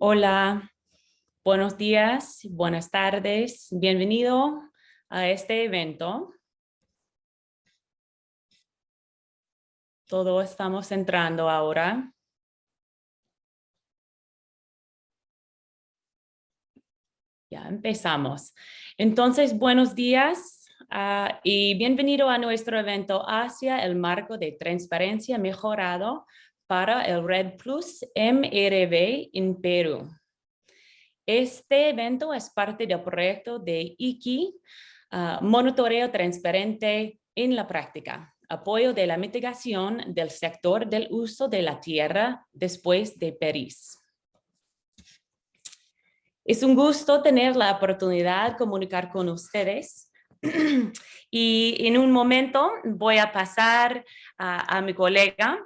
Hola, buenos días, buenas tardes, bienvenido a este evento. Todos estamos entrando ahora. Ya empezamos. Entonces, buenos días ah, y bienvenido a nuestro evento hacia el marco de transparencia mejorado para el Red Plus MRV en Perú. Este evento es parte del proyecto de IKI, ah, Monitoreo Transparente en la Práctica, apoyo de la mitigación del sector del uso de la tierra después de París. Es un gusto tener la oportunidad de comunicar con ustedes y en un momento voy a pasar a mi colega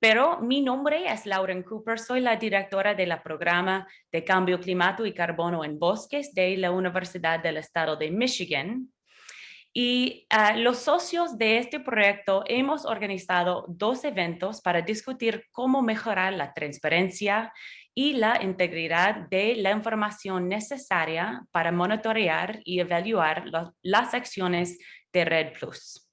pero mi nombre es Lauren Cooper, soy la directora del programa de cambio climático y carbono en bosques de la Universidad del Estado de Michigan. Y ah, los socios de este proyecto hemos organizado dos eventos para discutir cómo mejorar la transparencia y la integridad de la información necesaria para monitorear y evaluar las acciones de Red Plus.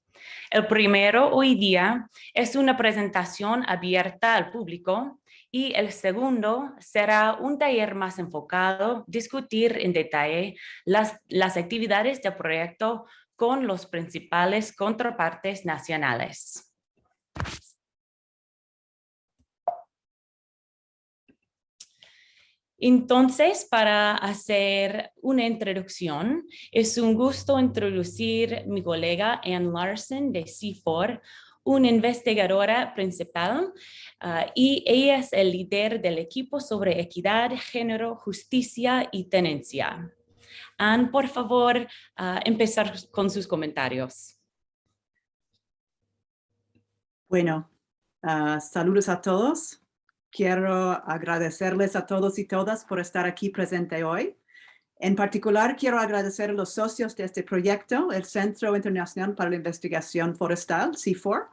El primero hoy día es una presentación abierta al público y el segundo será un taller más enfocado, discutir en detalle las, las actividades del proyecto con los principales contrapartes nacionales. Entonces, para hacer una introducción, es un gusto introducir mi colega Ann Larson de CIFOR, una investigadora principal ah, y ella es el líder del equipo sobre equidad, género, justicia y tenencia. Ann, por favor, uh, empezar con sus comentarios. Bueno, ah, saludos a todos. Quiero agradecerles a todos y todas por estar aquí presente hoy. En particular, quiero agradecer a los socios de este proyecto, el Centro Internacional para la Investigación Forestal, CIFOR,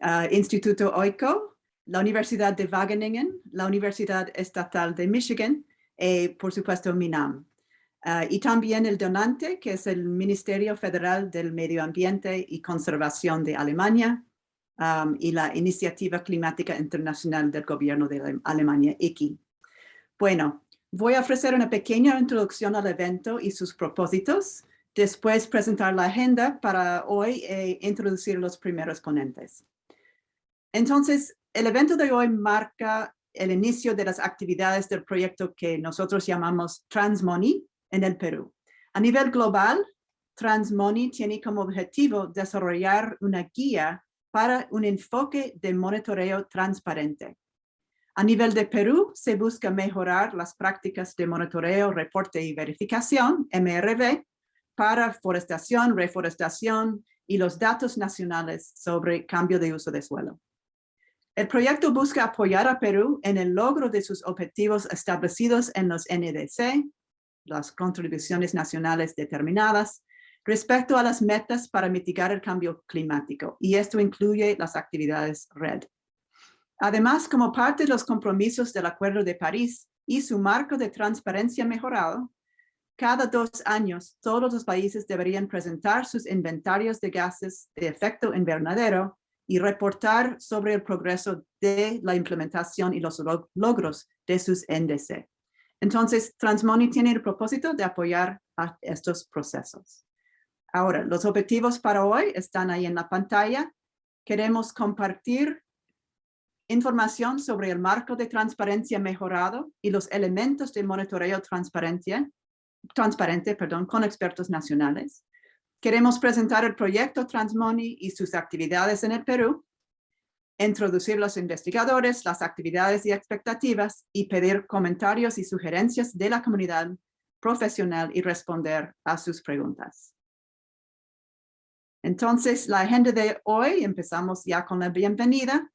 uh, Instituto OICO, la Universidad de Wageningen, la Universidad Estatal de Michigan y, por supuesto, MINAM. Uh, y también el donante, que es el Ministerio Federal del Medio Ambiente y Conservación de Alemania, Um, y la Iniciativa Climática Internacional del Gobierno de Alemania, IKI. Bueno, voy a ofrecer una pequeña introducción al evento y sus propósitos, después presentar la agenda para hoy e introducir los primeros ponentes. Entonces, el evento de hoy marca el inicio de las actividades del proyecto que nosotros llamamos Transmoney en el Perú. A nivel global, Transmoney tiene como objetivo desarrollar una guía para un enfoque de monitoreo transparente. A nivel de Perú, se busca mejorar las prácticas de monitoreo, reporte y verificación, MRV, para forestación, reforestación y los datos nacionales sobre cambio de uso de suelo. El proyecto busca apoyar a Perú en el logro de sus objetivos establecidos en los NDC, las contribuciones nacionales determinadas, respecto a las metas para mitigar el cambio climático, y esto incluye las actividades RED. Además, como parte de los compromisos del Acuerdo de París y su marco de transparencia mejorado, cada dos años todos los países deberían presentar sus inventarios de gases de efecto invernadero y reportar sobre el progreso de la implementación y los logros de sus NDC. Entonces, Transmoney tiene el propósito de apoyar a estos procesos. Ahora, los objetivos para hoy están ahí en la pantalla. Queremos compartir información sobre el marco de transparencia mejorado y los elementos de monitoreo transparente perdón, con expertos nacionales. Queremos presentar el proyecto Transmoney y sus actividades en el Perú, introducir los investigadores, las actividades y expectativas y pedir comentarios y sugerencias de la comunidad profesional y responder a sus preguntas. Entonces, la agenda de hoy, empezamos ya con la bienvenida.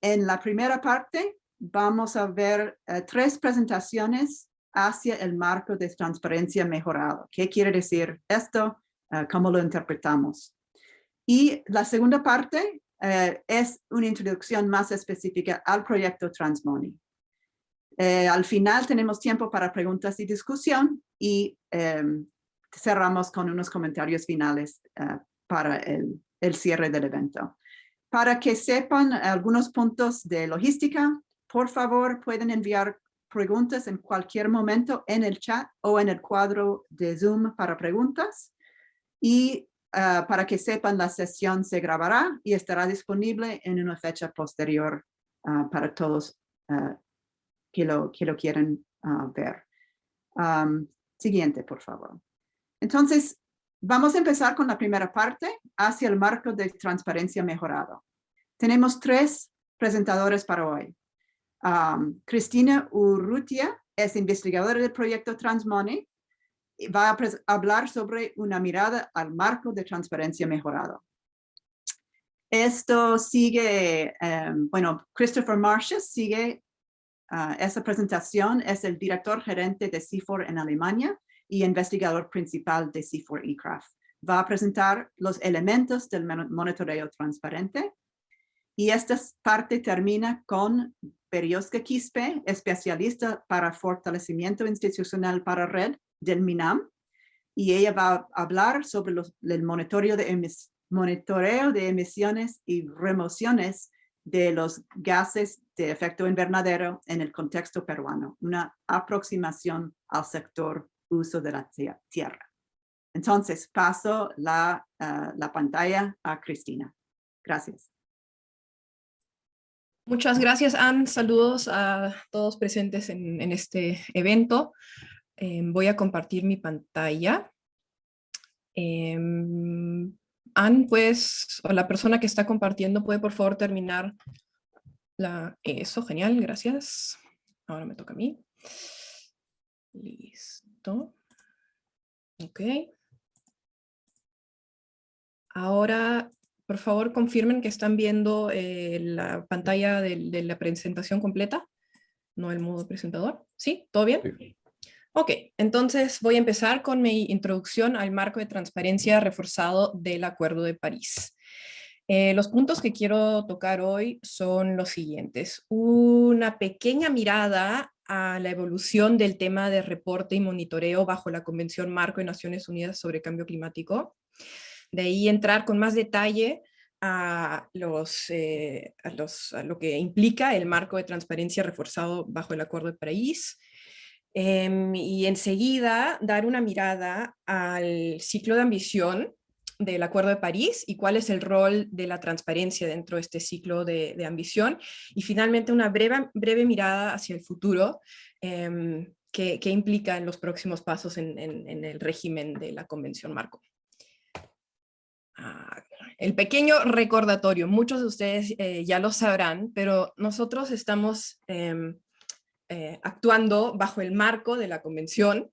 En la primera parte, vamos a ver eh, tres presentaciones hacia el marco de transparencia mejorado. ¿Qué quiere decir esto? Eh, ¿Cómo lo interpretamos? Y la segunda parte eh, es una introducción más específica al proyecto Transmoney. Al final tenemos tiempo para preguntas y discusión y em, cerramos con unos comentarios finales para el, el cierre del evento. Para que sepan algunos puntos de logística, por favor pueden enviar preguntas en cualquier momento en el chat o en el cuadro de Zoom para preguntas. Y ah, para que sepan, la sesión se grabará y estará disponible en una fecha posterior ah, para todos uh, que, lo, que lo quieren ver. siguiente, por favor. Entonces, vamos a empezar con la primera parte, hacia el marco de transparencia mejorado. Tenemos tres presentadores para hoy. Cristina Urrutia es investigadora del proyecto Transmoney y va a hablar sobre una mirada al marco de transparencia mejorado. Esto sigue, em, bueno, Christopher Marshes sigue uh, esa presentación, es el director gerente de CIFOR en Alemania y investigador principal de CIFOR eCraft. Va a presentar los elementos del monitoreo transparente. Y esta parte termina con Perioska Quispe, especialista para fortalecimiento institucional para red del MINAM, y ella va a hablar sobre el monitoreo de, monitoreo de emisiones y remociones de los gases de efecto invernadero en el contexto peruano, una aproximación al sector uso de la tierra. Entonces, paso la, ah, la pantalla a Cristina. Gracias. Muchas gracias, Anne. Saludos a todos presentes en, este evento. Em, voy a compartir mi pantalla. Eh, Anne, pues, o la persona que está compartiendo, puede por favor terminar la... Eso, genial, gracias. Ahora me toca a mí. Listo. Ok. Ahora por favor, confirmen que están viendo eh, la pantalla de, la presentación completa, no el modo presentador. ¿Sí? ¿Todo bien? Ok, entonces voy a empezar con mi introducción al marco de transparencia reforzado del Acuerdo de París. Eh, los puntos que quiero tocar hoy son los siguientes. Una pequeña mirada a la evolución del tema de reporte y monitoreo bajo la Convención Marco de Naciones Unidas sobre Cambio Climático. De ahí entrar con más detalle eh, a, los, a lo que implica el marco de transparencia reforzado bajo el Acuerdo de París, em, y enseguida dar una mirada al ciclo de ambición del Acuerdo de París y cuál es el rol de la transparencia dentro de este ciclo de, de ambición. Y finalmente una breve, breve mirada hacia el futuro eh, que, que, implica en los próximos pasos en, en, en el régimen de la Convención Marco. Ah, el pequeño recordatorio, muchos de ustedes eh, ya lo sabrán, pero nosotros estamos em, eh, actuando bajo el marco de la Convención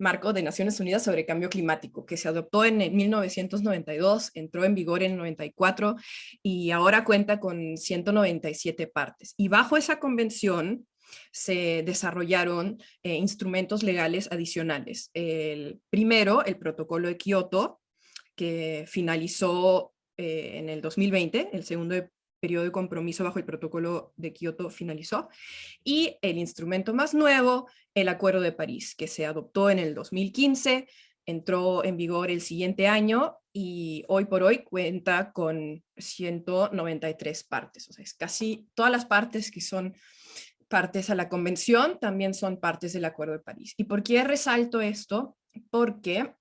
Marco de Naciones Unidas sobre Cambio Climático, que se adoptó en 1992, entró en vigor en 94 y ahora cuenta con 197 partes. Y bajo esa convención se desarrollaron eh, instrumentos legales adicionales. El primero, el protocolo de Kioto, que finalizó eh, en el 2020, el segundo periodo de compromiso bajo el protocolo de Kioto finalizó, y el instrumento más nuevo, el Acuerdo de París, que se adoptó en el 2015, entró en vigor el siguiente año y hoy por hoy cuenta con 193 partes, o sea, es casi todas las partes que son partes a la convención también son partes del Acuerdo de París. ¿Y por qué resalto esto? Porque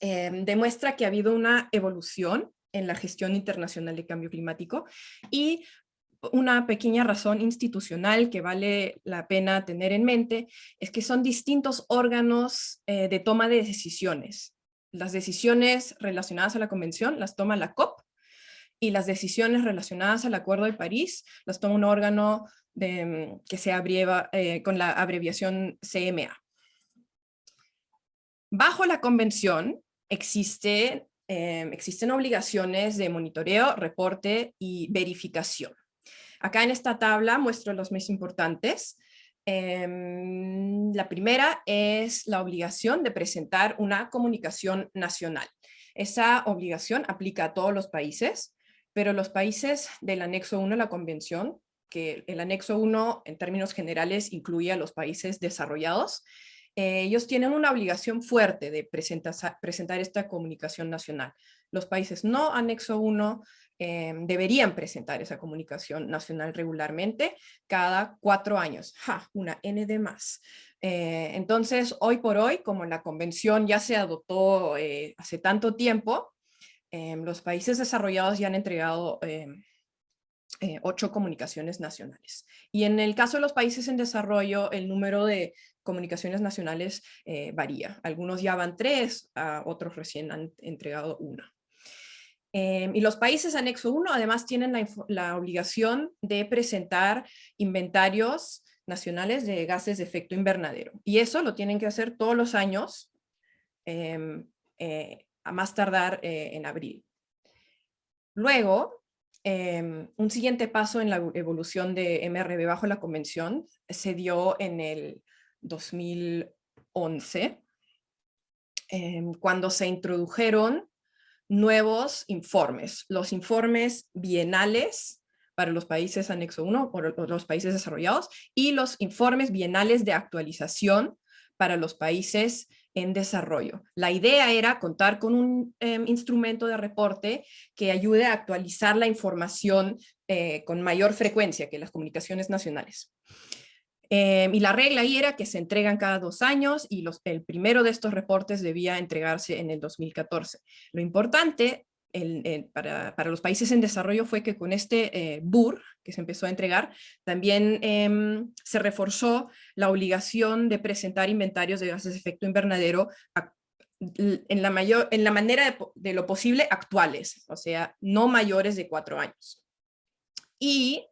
Em, demuestra que ha habido una evolución en la gestión internacional de cambio climático y una pequeña razón institucional que vale la pena tener en mente es que son distintos órganos eh, de toma de decisiones. Las decisiones relacionadas a la convención las toma la COP y las decisiones relacionadas al Acuerdo de París las toma un órgano de, que se abrieva eh, con la abreviación CMA. Bajo la convención existe, em, existen obligaciones de monitoreo, reporte y verificación. Acá en esta tabla muestro los más importantes. Em, la primera es la obligación de presentar una comunicación nacional. Esa obligación aplica a todos los países, pero los países del anexo 1 a la convención que el anexo 1 en términos generales incluye a los países desarrollados, eh, ellos tienen una obligación fuerte de presentar, esta comunicación nacional. Los países no anexo 1 eh, deberían presentar esa comunicación nacional regularmente cada cuatro años. ¡Ja! Una N de más. Eh, entonces, hoy por hoy, como la convención ya se adoptó hace tanto tiempo, los países desarrollados ya han entregado ocho comunicaciones nacionales. Y en el caso de los países en desarrollo, el número de comunicaciones nacionales eh, varía. Algunos ya van tres, otros recién han entregado una. Em, y los países anexo 1 además tienen la, obligación de presentar inventarios nacionales de gases de efecto invernadero. Y eso lo tienen que hacer todos los años, em, eh, a más tardar eh, en abril. Luego, em, un siguiente paso en la evolución de MRB bajo la convención se dio en el 2011, em, cuando se introdujeron nuevos informes, los informes bienales para los países anexo 1, o los países desarrollados, y los informes bienales de actualización para los países en desarrollo. La idea era contar con un em, instrumento de reporte que ayude a actualizar la información eh, con mayor frecuencia que las comunicaciones nacionales. Em, y la regla ahí era que se entregan cada dos años y el primero de estos reportes debía entregarse en el 2014. Lo importante para, para, los países en desarrollo fue que con este eh, BUR que se empezó a entregar, también em, se reforzó la obligación de presentar inventarios de gases de efecto invernadero en la, mayor, en la manera de, de lo posible actuales, o sea, no mayores de cuatro años. Y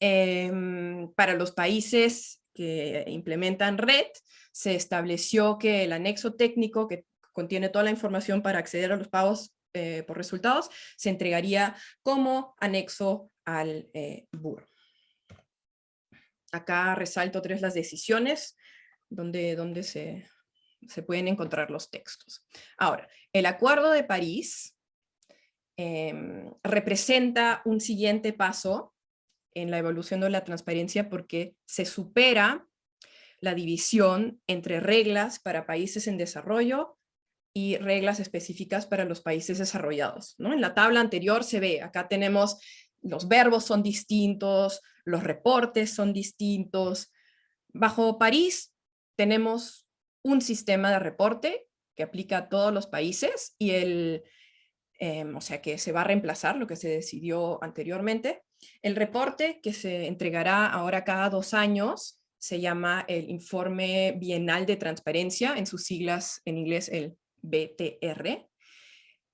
Em, para los países que implementan red, se estableció que el anexo técnico que contiene toda la información para acceder a los pagos eh, por resultados, se entregaría como anexo al eh, BUR. Acá resalto tres las decisiones donde, donde se, se pueden encontrar los textos. Ahora, el Acuerdo de París em, representa un siguiente paso en la evolución de la transparencia porque se supera la división entre reglas para países en desarrollo y reglas específicas para los países desarrollados. ¿no? En la tabla anterior se ve, acá tenemos los verbos son distintos, los reportes son distintos. Bajo París tenemos un sistema de reporte que aplica a todos los países y el, em, o sea que se va a reemplazar lo que se decidió anteriormente. El reporte que se entregará ahora cada dos años se llama el Informe Bienal de Transparencia, en sus siglas en inglés el BTR.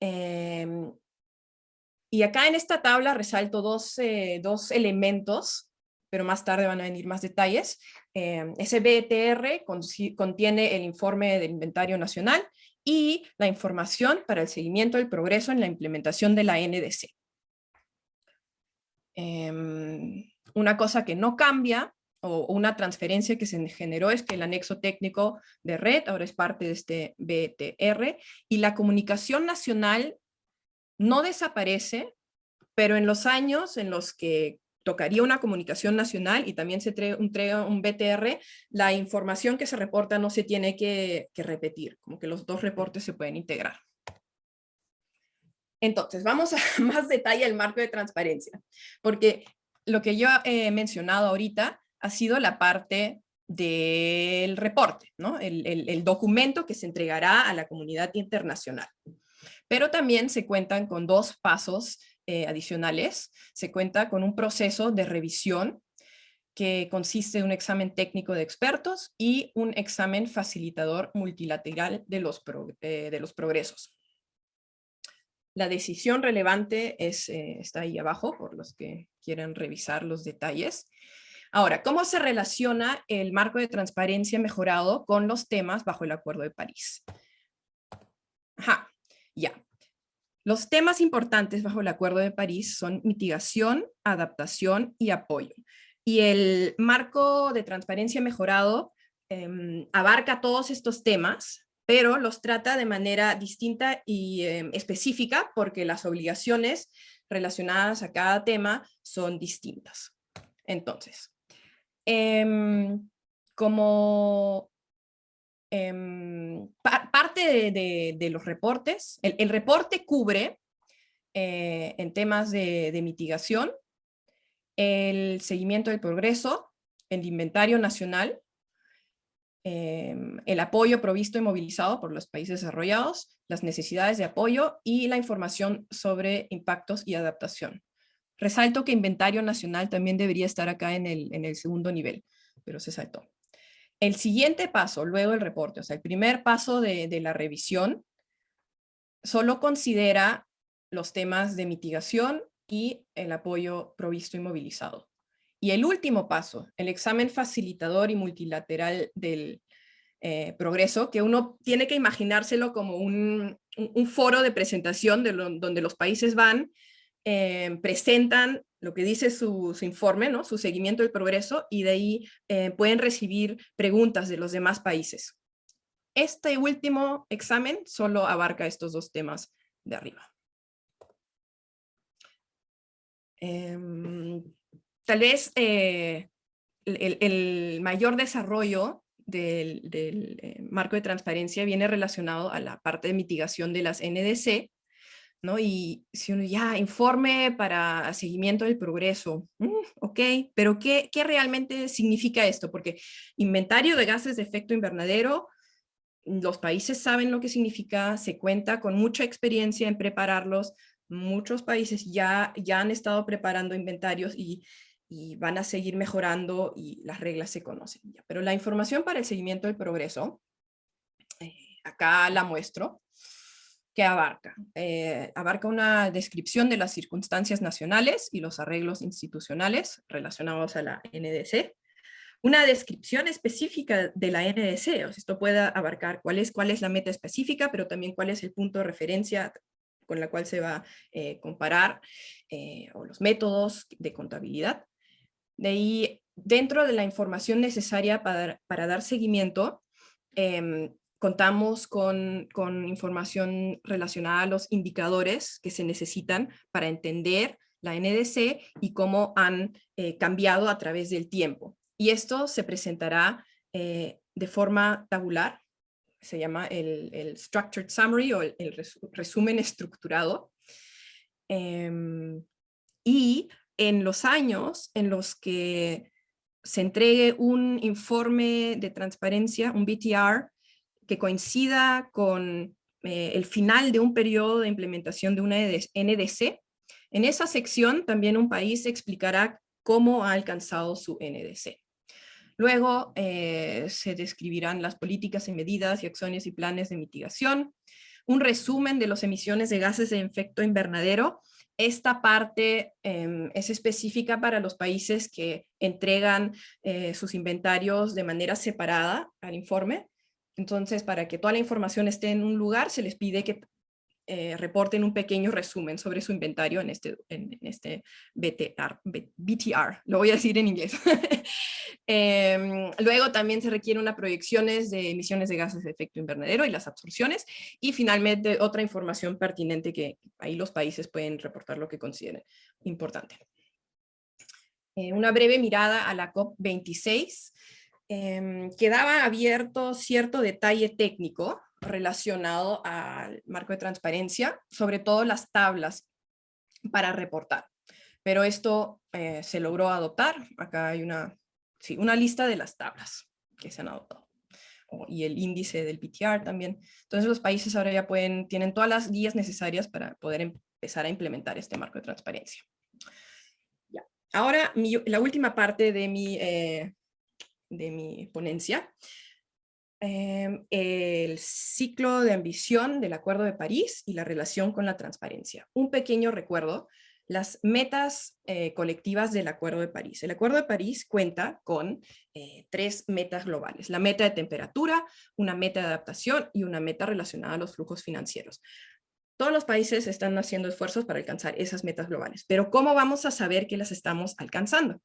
Em, y acá en esta tabla resalto dos, eh, dos, elementos, pero más tarde van a venir más detalles. Em, ese BTR contiene el informe del inventario nacional y la información para el seguimiento del progreso en la implementación de la NDC. Em, una cosa que no cambia o una transferencia que se generó es que el anexo técnico de red ahora es parte de este BTR y la comunicación nacional no desaparece, pero en los años en los que tocaría una comunicación nacional y también se entrega un BTR, la información que se reporta no se tiene que repetir, como que los dos reportes se pueden integrar. Entonces, vamos a más detalle al marco de transparencia, porque lo que yo he mencionado ahorita ha sido la parte del reporte, ¿no? el, documento que se entregará a la comunidad internacional. Pero también se cuentan con dos pasos eh, adicionales. Se cuenta con un proceso de revisión que consiste en un examen técnico de expertos y un examen facilitador multilateral de los, eh, de los progresos. La decisión relevante eh, está ahí abajo, por los que quieren revisar los detalles. Ahora, ¿cómo se relaciona el marco de transparencia mejorado con los temas bajo el Acuerdo de París? Ajá, ya. Los temas importantes bajo el Acuerdo de París son mitigación, adaptación y apoyo. Y el marco de transparencia mejorado em, abarca todos estos temas, pero los trata de manera distinta y em, específica porque las obligaciones relacionadas a cada tema son distintas. Entonces, em, como em, parte de, los reportes, el, reporte cubre eh, en temas de, mitigación, el seguimiento del progreso, el inventario nacional, em, el apoyo provisto y movilizado por los países desarrollados, las necesidades de apoyo y la información sobre impactos y adaptación. Resalto que inventario nacional también debería estar acá en el, segundo nivel, pero se saltó. El siguiente paso, luego el reporte, o sea, el primer paso de, de la revisión, solo considera los temas de mitigación y el apoyo provisto y movilizado. Y el último paso, el examen facilitador y multilateral del eh, progreso, que uno tiene que imaginárselo como un, foro de presentación de donde los países van eh, presentan lo que dice su, informe, ¿no? su seguimiento del progreso, y de ahí eh, pueden recibir preguntas de los demás países. Este último examen solo abarca estos dos temas de arriba. Tal vez eh, el, mayor desarrollo del, marco de transparencia viene relacionado a la parte de mitigación de las NDC, ¿no? Y si uno ya informe para seguimiento del progreso, mm, ok, pero ¿qué, ¿qué, realmente significa esto? Porque inventario de gases de efecto invernadero, los países saben lo que significa, se cuenta con mucha experiencia en prepararlos, muchos países ya, ya han estado preparando inventarios y, y van a seguir mejorando y las reglas se conocen. Pero la información para el seguimiento del progreso, eh, acá la muestro, que abarca. Eh, abarca una descripción de las circunstancias nacionales y los arreglos institucionales relacionados a la NDC, una descripción específica de la NDC, esto puede abarcar cuál es, cuál es la meta específica, pero también cuál es el punto de referencia con la cual se va a eh, comparar, eh, o los métodos de contabilidad. De ahí, dentro de la información necesaria para, para dar seguimiento, em, contamos con, información relacionada a los indicadores que se necesitan para entender la NDC y cómo han eh, cambiado a través del tiempo. Y esto se presentará eh, de forma tabular, se llama el, Structured Summary o el, resumen estructurado. Em, y en los años en los que se entregue un informe de transparencia, un BTR, que coincida con eh, el final de un periodo de implementación de una NDC. En esa sección también un país explicará cómo ha alcanzado su NDC. Luego eh, se describirán las políticas y medidas y acciones y planes de mitigación, un resumen de las emisiones de gases de efecto invernadero. Esta parte em, es específica para los países que entregan eh, sus inventarios de manera separada al informe. Entonces, para que toda la información esté en un lugar, se les pide que eh, reporten un pequeño resumen sobre su inventario en este, en, este BTR, BTR, lo voy a decir en inglés. Em, luego también se requieren unas proyecciones de emisiones de gases de efecto invernadero y las absorciones. Y finalmente otra información pertinente que ahí los países pueden reportar lo que consideren importante. Eh, una breve mirada a la COP26. Em, quedaba abierto cierto detalle técnico relacionado al marco de transparencia, sobre todo las tablas para reportar. Pero esto eh, se logró adoptar. Acá hay una, sí, una lista de las tablas que se han adoptado. y el índice del PTR también. Entonces los países ahora ya pueden, tienen todas las guías necesarias para poder empezar a implementar este marco de transparencia. Ya. Ahora, la última parte de mi eh, de mi ponencia, em, el ciclo de ambición del Acuerdo de París y la relación con la transparencia. Un pequeño recuerdo, las metas eh, colectivas del Acuerdo de París. El Acuerdo de París cuenta con eh, tres metas globales, la meta de temperatura, una meta de adaptación y una meta relacionada a los flujos financieros. Todos los países están haciendo esfuerzos para alcanzar esas metas globales, pero ¿cómo vamos a saber que las estamos alcanzando?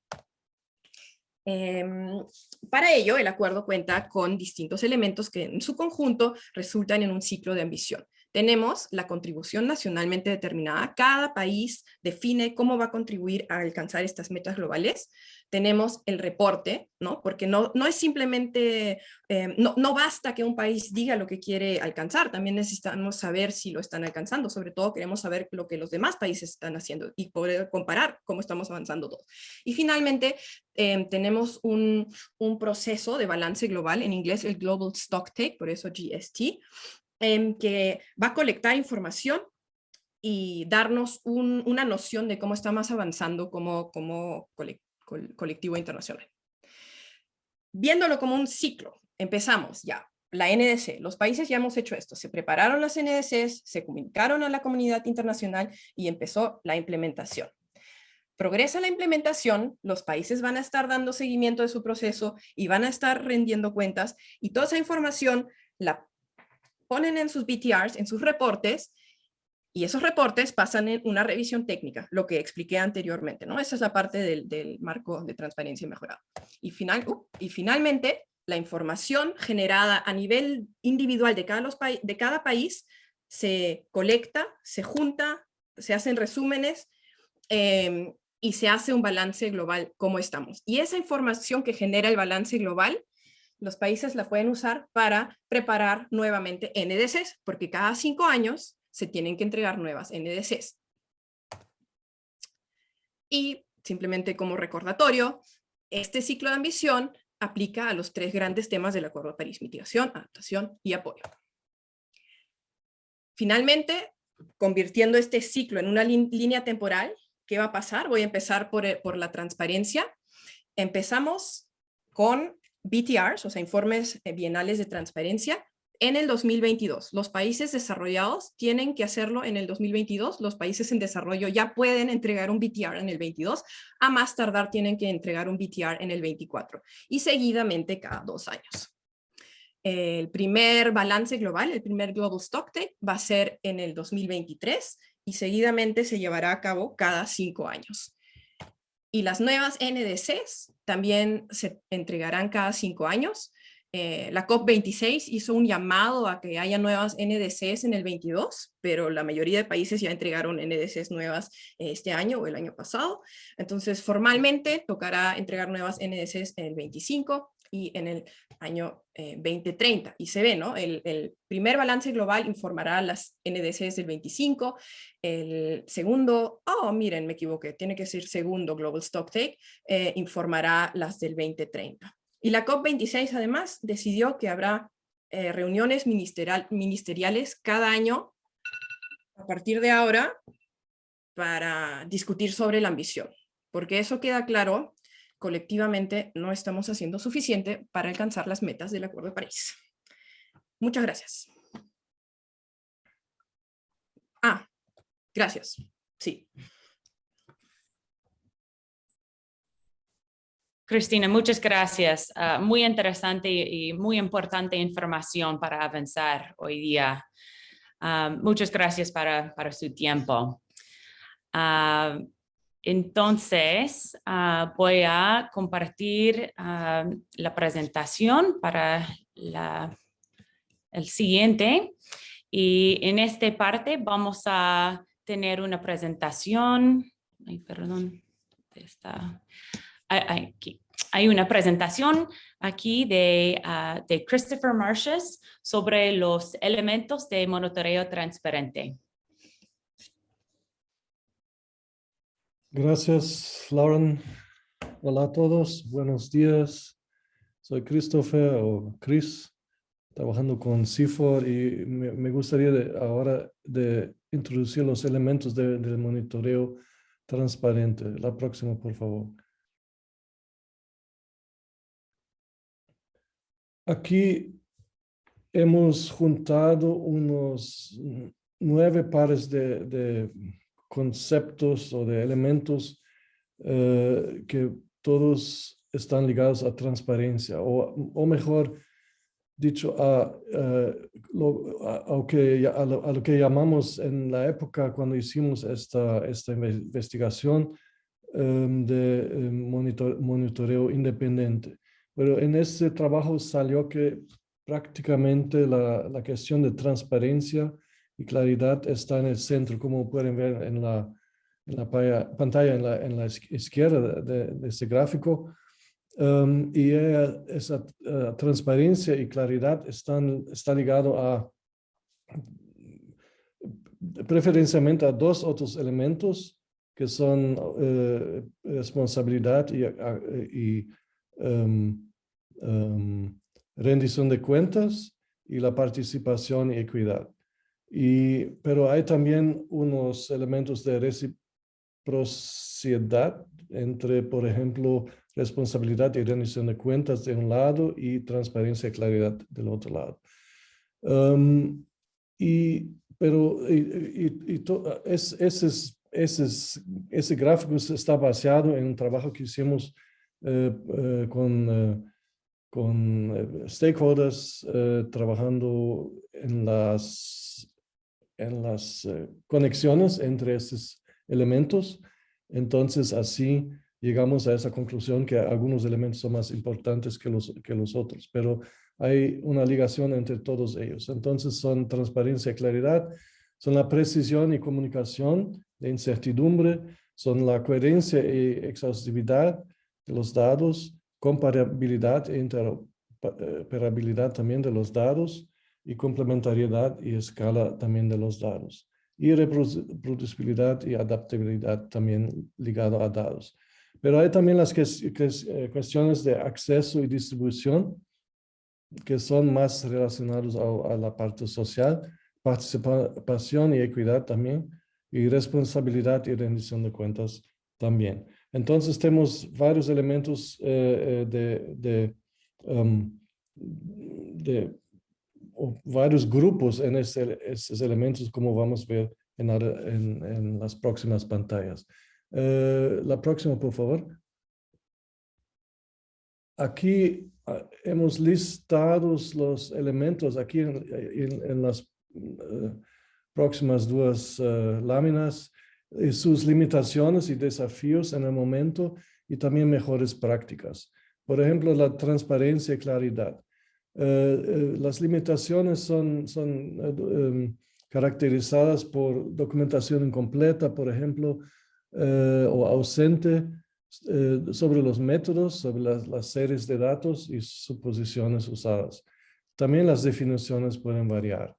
Em, para ello, el acuerdo cuenta con distintos elementos que en su conjunto resultan en un ciclo de ambición. Tenemos la contribución nacionalmente determinada. Cada país define cómo va a contribuir a alcanzar estas metas globales. Tenemos el reporte, ¿no? Porque no, no es simplemente, eh, no, no basta que un país diga lo que quiere alcanzar, también necesitamos saber si lo están alcanzando. Sobre todo queremos saber lo que los demás países están haciendo y poder comparar cómo estamos avanzando todos. Y finalmente, em, tenemos un, un proceso de balance global, en inglés el Global Stock Take, por eso GST, que va a colectar información y darnos una noción de cómo estamos avanzando como, como colectivo internacional. Viéndolo como un ciclo, empezamos ya, la NDC, los países ya hemos hecho esto, se prepararon las NDCs, se comunicaron a la comunidad internacional y empezó la implementación. Progresa la implementación, los países van a estar dando seguimiento de su proceso y van a estar rendiendo cuentas y toda esa información la ponen en sus BTRs, en sus reportes, y esos reportes pasan en una revisión técnica, lo que expliqué anteriormente, ¿no? Esa es la parte del, marco de transparencia mejorado. Y, final, uh, y finalmente, la información generada a nivel individual de cada, los de cada país se colecta, se junta, se hacen resúmenes em, y se hace un balance global, cómo estamos. Y esa información que genera el balance global los países la pueden usar para preparar nuevamente NDCs, porque cada cinco años se tienen que entregar nuevas NDCs. Y simplemente como recordatorio, este ciclo de ambición aplica a los tres grandes temas del Acuerdo de París, mitigación, adaptación y apoyo. Finalmente, convirtiendo este ciclo en una línea temporal, ¿qué va a pasar? Voy a empezar por, eh, por la transparencia. Empezamos con BTRs, o sea, informes eh, bienales de transparencia, en el 2022. Los países desarrollados tienen que hacerlo en el 2022, los países en desarrollo ya pueden entregar un BTR en el 22, a más tardar tienen que entregar un BTR en el 24 y seguidamente cada dos años. El primer balance global, el primer Global Stock Take va a ser en el 2023 y seguidamente se llevará a cabo cada cinco años. Y las nuevas NDCs también se entregarán cada cinco años. Eh, la COP26 hizo un llamado a que haya nuevas NDCs en el 22, pero la mayoría de países ya entregaron NDCs nuevas este año o el año pasado. Entonces, formalmente tocará entregar nuevas NDCs en el 25 y en el año 2030. Eh, y se ve, ¿no? El, primer balance global informará las NDCs del 25, el segundo, oh, miren, me equivoqué, tiene que ser segundo Global Stock Take, eh, informará las del 2030. Y la COP26 además decidió que habrá eh, reuniones ministerial, ministeriales cada año a partir de ahora para discutir sobre la ambición, porque eso queda claro colectivamente no estamos haciendo suficiente para alcanzar las metas del Acuerdo de París. Muchas gracias. Ah, gracias. Sí. Cristina, muchas gracias. Ah, muy interesante y muy importante información para avanzar hoy día. Ah, muchas gracias para, para su tiempo. Ah, entonces, ah, voy a compartir ah, la presentación para el siguiente. Y en esta parte vamos a tener una presentación. Ay, perdón. Está, Hay una presentación aquí de, ah, de Christopher Marshes sobre los elementos de monitoreo transparente. Gracias, Lauren. Hola a todos, buenos días. Soy Christopher o Chris, trabajando con CIFOR y me, gustaría ahora de introducir los elementos del monitoreo transparente. La próxima, por favor. Aquí hemos juntado unos nueve pares de conceptos o de elementos eh, que todos están ligados a transparencia o, o mejor dicho a, eh, lo, que, a, lo, que llamamos en la época cuando hicimos esta, esta investigación em, de em, monitor, monitoreo independiente. Pero en este trabajo salió que prácticamente la, la cuestión de transparencia y claridad está en el centro, como pueden ver en la, pantalla en la, izquierda de, este gráfico. Um, y esa uh, transparencia y claridad están, está ligado a preferencialmente a dos otros elementos que son uh, responsabilidad y, y um, um, rendición de cuentas y la participación y equidad. Y, pero hay también unos elementos de reciprocidad entre, por ejemplo, responsabilidad y rendición de cuentas de un lado y transparencia y claridad del otro lado. Um, y, pero y, y, es, ese, ese, ese gráfico está basado en un trabajo que hicimos eh, eh, con... Eh, con eh, stakeholders eh, trabajando en las, en las eh, conexiones entre estos elementos. Entonces, así llegamos a esa conclusión que algunos elementos son más importantes que los, que los otros, pero hay una ligación entre todos ellos. Entonces, son transparencia y claridad, son la precisión y comunicación de incertidumbre, son la coherencia y exhaustividad de los datos, comparabilidad e interoperabilidad también de los datos y complementariedad y escala también de los datos. Y reproducibilidad y adaptabilidad también ligado a datos. Pero hay también las eh, cuestiones de acceso y distribución que son más relacionados a, a la parte social, participación y equidad también, y responsabilidad y rendición de cuentas también. Entonces tenemos varios elementos eh, eh, de, de, um, de varios grupos en esos elementos como vamos a ver en, en, en las próximas pantallas. Uh, la próxima, por favor. Aquí uh, hemos listado los elementos aquí en, en las uh, próximas dos láminas y sus limitaciones y desafíos en el momento y también mejores prácticas. Por ejemplo, la transparencia y claridad. Eh, eh, las limitaciones son, eh, em, caracterizadas por documentación incompleta, por ejemplo, o ausente sobre los métodos, sobre las, series de datos y suposiciones usadas. También las definiciones pueden variar.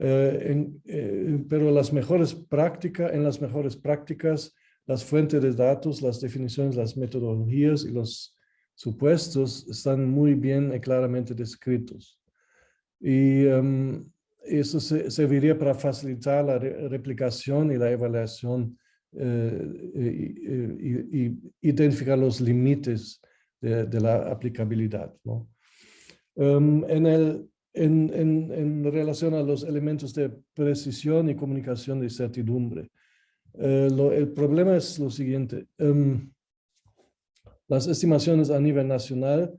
Eh, en, eh, pero las mejores prácticas, en las mejores prácticas, las fuentes de datos, las definiciones, las metodologías y los supuestos están muy bien y claramente descritos. Y um, eso se, serviría para facilitar la replicación y la evaluación eh, y, identificar los límites de, la aplicabilidad. ¿no? Um, en el en, en, relación a los elementos de precisión y comunicación de certidumbre. Eh, el problema es lo siguiente. Um, las estimaciones a nivel nacional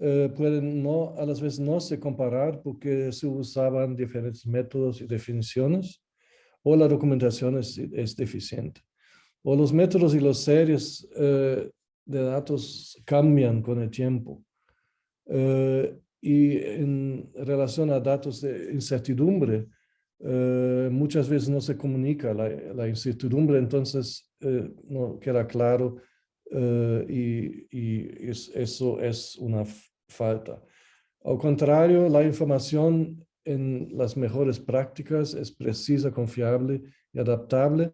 eh, pueden no, a las veces no se comparar porque se usaban diferentes métodos y definiciones o la documentación es, deficiente. O los métodos y las series eh, de datos cambian con el tiempo. Eh, y en relación a datos de incertidumbre, eh, muchas veces no se comunica la, incertidumbre, entonces no queda claro eh, y, eso es una falta. Al contrario, la información en las mejores prácticas es precisa, confiable y adaptable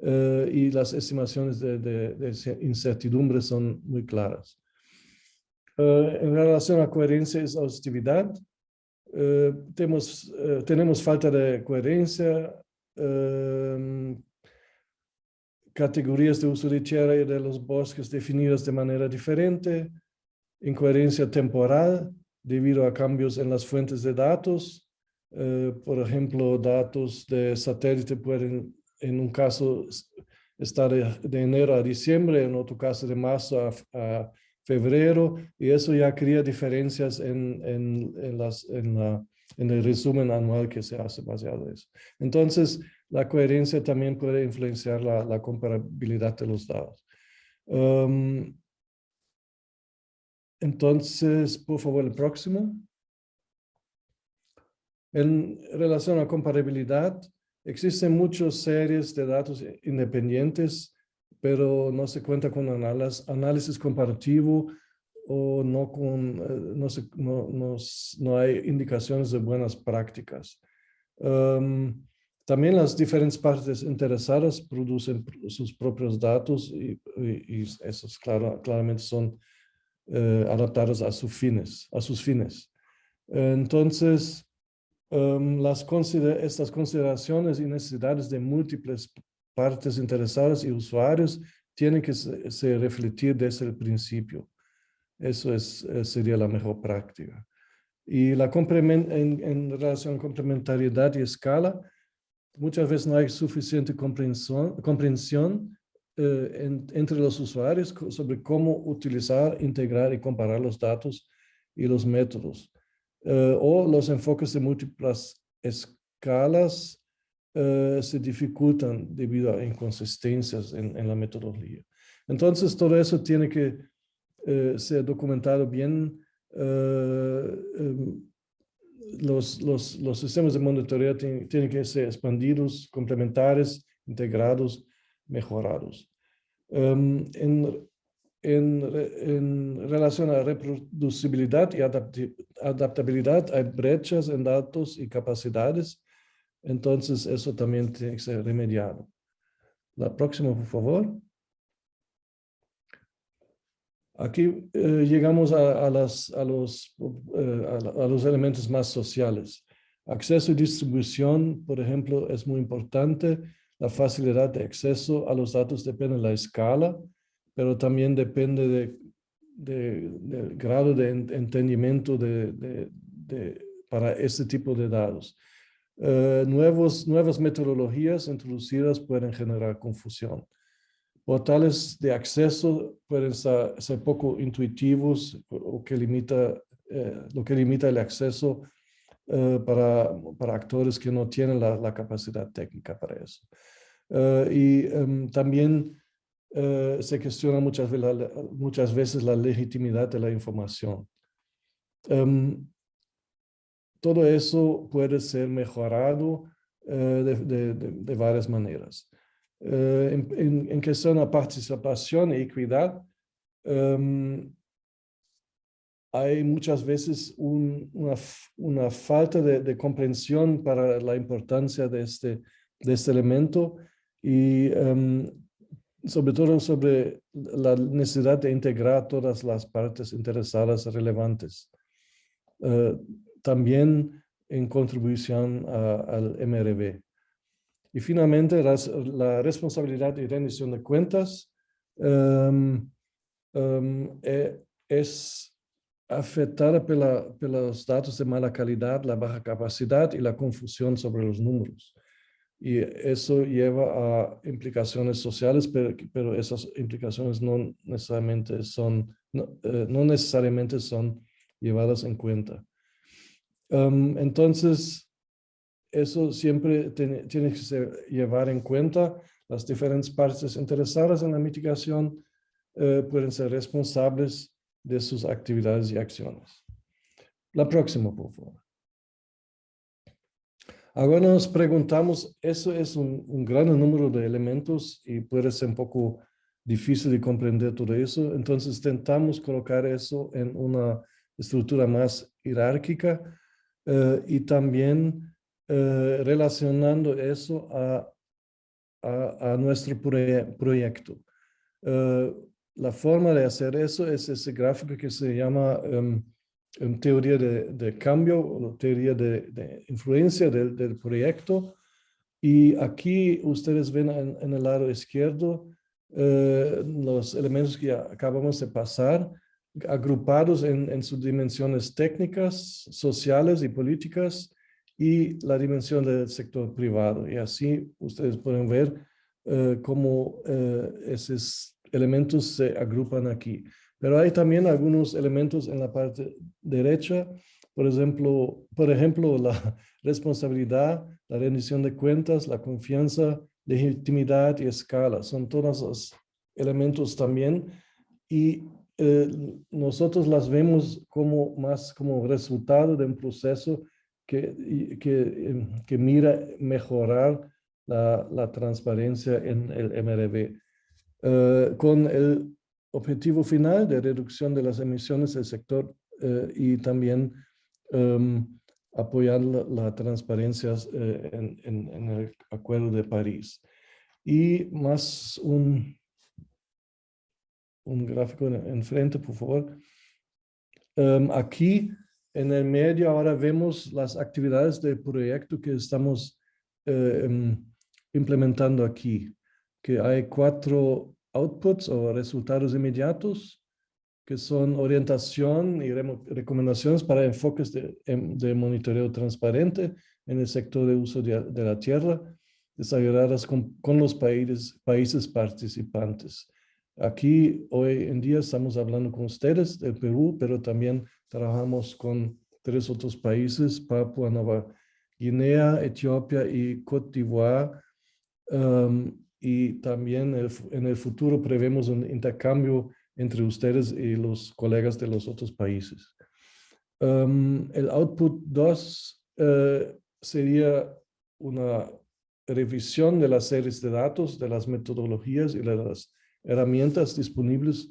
y las estimaciones de, incertidumbre son muy claras. Eh, en relación a coherencia y exhaustividad, tenemos, tenemos falta de coherencia, categorías de uso de tierra y de los bosques definidas de manera diferente, incoherencia temporal debido a cambios en las fuentes de datos. por ejemplo, datos de satélite pueden en un caso estar de, enero a diciembre, en otro caso de marzo a febrero, y eso ya crea diferencias en, en, en, las, en, la, en el resumen anual que se hace basado en eso. Entonces, la coherencia también puede influenciar la, comparabilidad de los datos. Um, entonces, por favor, el próximo. En relación a comparabilidad, existen muchas series de datos independientes, pero no se cuenta con análisis comparativo o no, con, eh, no, hay indicaciones de buenas prácticas. Um, también las diferentes partes interesadas producen sus propios datos y, y, esos claro, claramente son eh, adaptados a sus fines. A sus fines. Entonces, consider estas consideraciones y necesidades de múltiples partes interesadas y usuarios tienen que se, se refletir desde el principio. Eso es, eh, sería la mejor práctica. Y la en, en, relación a complementariedad y escala, muchas veces no hay suficiente comprensión, eh, en, entre los usuarios sobre cómo utilizar, integrar y comparar los datos y los métodos. Eh, o los enfoques de múltiples escalas eh, se dificultan debido a inconsistencias en, la metodología. Entonces, todo eso tiene que ser documentado bien. Em, los, los, los, sistemas de monitoreo tienen, que ser expandidos, complementares, integrados, mejorados. Um, en, en, en, relación a reproducibilidad y adaptabilidad, hay brechas en datos y capacidades, entonces eso también tiene que ser remediado. La próxima, por favor. Aquí eh, llegamos eh, a, los elementos más sociales. Acceso y distribución, por ejemplo, es muy importante. La facilidad de acceso a los datos depende de la escala, pero también depende de, de, del grado de entendimiento para este tipo de datos. Nuevos, nuevas metodologías introducidas pueden generar confusión portales de acceso pueden ser, poco intuitivos o que limita, eh, lo que limita el acceso eh, para, para, actores que no tienen la, capacidad técnica para eso. Uh, y um, también se cuestiona muchas, veces la legitimidad de la información. Um, todo eso puede ser mejorado de, de, varias maneras. Uh, em, em, em questão da participação e equidade, um, há muitas vezes um, uma, uma falta de, de, compreensão para a importância deste, deste elemento e, um, sobretudo, sobre a necessidade de integrar todas as partes interessadas relevantes. Uh, também em contribuição ao MRV. Y finalmente, la responsabilidad y rendición de cuentas um, es afectada pela, pelos datos de mala calidad, la baja capacidad y la confusión sobre los números. Y eso lleva a implicaciones sociales, pero, esas implicaciones no necesariamente son, no, eh, necesariamente son llevadas en cuenta. Um, entonces, eso siempre tiene, tiene que llevar en cuenta las diferentes partes interesadas en la mitigación eh, pueden ser responsables de sus actividades y acciones. La próxima, por favor. Ahora nos preguntamos, eso es un, un, gran número de elementos y puede ser un poco difícil de comprender todo eso, entonces intentamos colocar eso en una estructura más jerárquica eh, y también eh, relacionando eso a, a, nuestro proyecto. Uh, la forma de hacer eso es ese gráfico que se llama um, teoría de, de, cambio o teoría de, influencia del, del, proyecto. Y aquí ustedes ven en, el lado izquierdo uh, los elementos que acabamos de pasar, agrupados en, en sus dimensiones técnicas, sociales y políticas, y la dimensión del sector privado. Y así ustedes pueden ver uh, cómo uh, esos elementos se agrupan aquí. Pero hay también algunos elementos en la parte derecha, por ejemplo, por ejemplo la responsabilidad, la rendición de cuentas, la confianza, legitimidad y escala. Son todos los elementos también y eh, nosotros las vemos como más como resultado de un proceso que, que, em, que mira mejorar la, la, transparencia en el MRV, eh, con el objetivo final de reducción de las emisiones del sector eh, y también um, apoyar la, la transparencia eh, en, en, en, el Acuerdo de París. Y más un, un gráfico enfrente, por favor. Um, aquí en el medio ahora vemos las actividades del proyecto que estamos eh, implementando aquí, que hay cuatro outputs o resultados inmediatos, que son orientación y recomendaciones para enfoques de, em, de, monitoreo transparente en el sector de uso de, la tierra, desarrolladas con, los países participantes. Aquí hoy en día estamos hablando con ustedes del Perú, pero también trabajamos con tres otros países, Papua Nueva Guinea, Etiopía y Cote d'Ivoire. Um, y también en el futuro prevemos un intercambio entre ustedes y los colegas de los otros países. Um, el output 2 uh, sería una revisión de las series de datos, de las metodologías y de las herramientas disponibles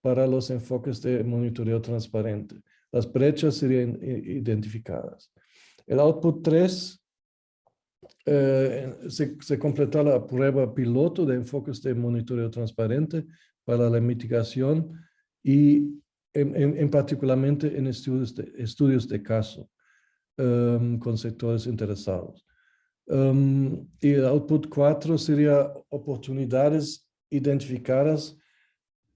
para los enfoques de monitoreo transparente. Las brechas serían identificadas. El output 3 eh, se, se completó la prueba piloto de enfoques de monitoreo transparente para la mitigación y en, en, en particularmente en estudios de, estudios de caso um, con sectores interesados. Um, y el output 4 sería oportunidades identificadas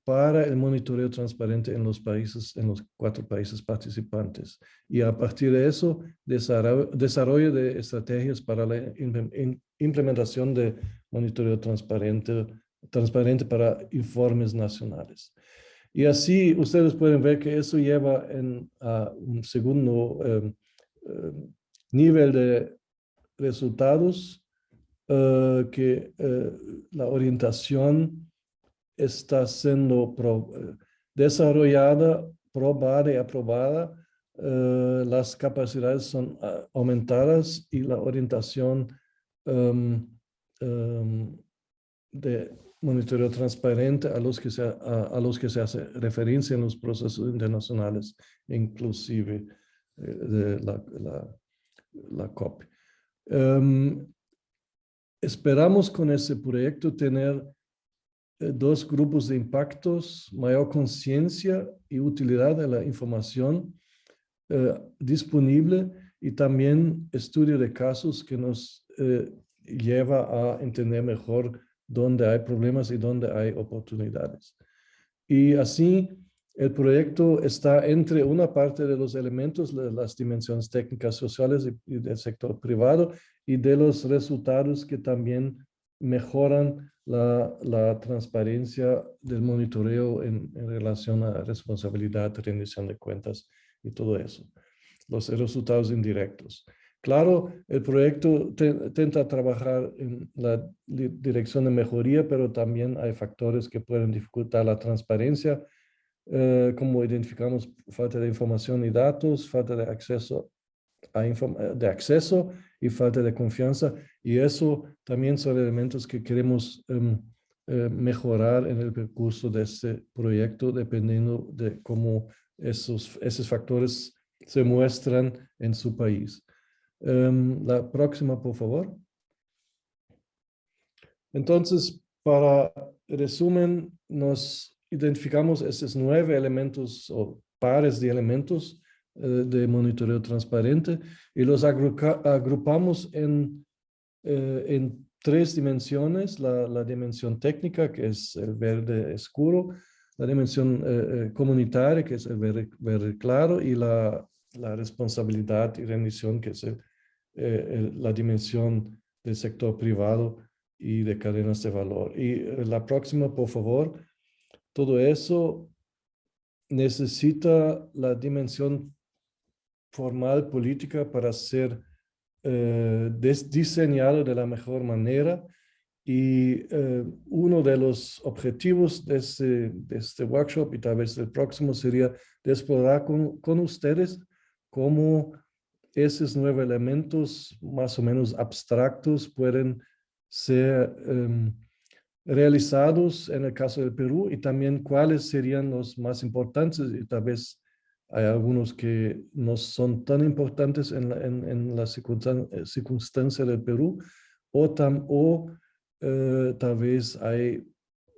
para el monitoreo transparente en los países, en los cuatro países participantes. Y a partir de eso, desarrollo, de estrategias para la implementación de monitoreo transparente, transparente para informes nacionales. Y así ustedes pueden ver que eso lleva a un segundo em, em, nivel de resultados, uh, que uh, la orientación está siendo eh, desarrollada, probada y aprobada, las capacidades son aumentadas y la orientación um, um, de monitoreo transparente a los, que se, a, los que se hace referencia en los procesos internacionales, inclusive eh, de la, la, la COP. Um, esperamos con ese proyecto tener eh, dos grupos de impactos, mayor conciencia y utilidad de la información eh, disponible y también estudio de casos que nos eh, lleva a entender mejor dónde hay problemas y dónde hay oportunidades. Y así el proyecto está entre una parte de los elementos, las dimensiones técnicas sociales y, del sector privado y de los resultados que también mejoran la, transparencia del monitoreo en, relación a responsabilidad, rendición de cuentas y todo eso. Los resultados indirectos. Claro, el proyecto intenta trabajar en la dirección de mejoría, pero también hay factores que pueden dificultar la transparencia, eh, como identificamos falta de información y datos, falta de acceso a de acceso y falta de confianza. Y eso también son elementos que queremos um, eh, mejorar en el percurso de este proyecto, dependiendo de cómo esos, esos factores se muestran en su país. Um, la próxima, por favor. Entonces, para resumen, nos identificamos esos nueve elementos o pares de elementos eh, de monitoreo transparente y los agrupamos en, eh, en tres dimensiones, la, la, dimensión técnica, que es el verde oscuro, la dimensión eh, comunitaria, que es el verde, claro, y la, la, responsabilidad y rendición, que es el, el, la dimensión del sector privado y de cadenas de valor. Y la próxima, por favor, todo eso necesita la dimensión formal política para ser eh, diseñado de la mejor manera. Y eh, uno de los objetivos de este, workshop y tal vez el próximo sería explorar con, con ustedes cómo esos nueve elementos más o menos abstractos pueden ser em, realizados en el caso del Perú y también cuáles serían los más importantes y tal vez hay algunos que no son tan importantes en la, en, la circunstancia, circunstancia, del Perú o, tam, o eh, tal vez hay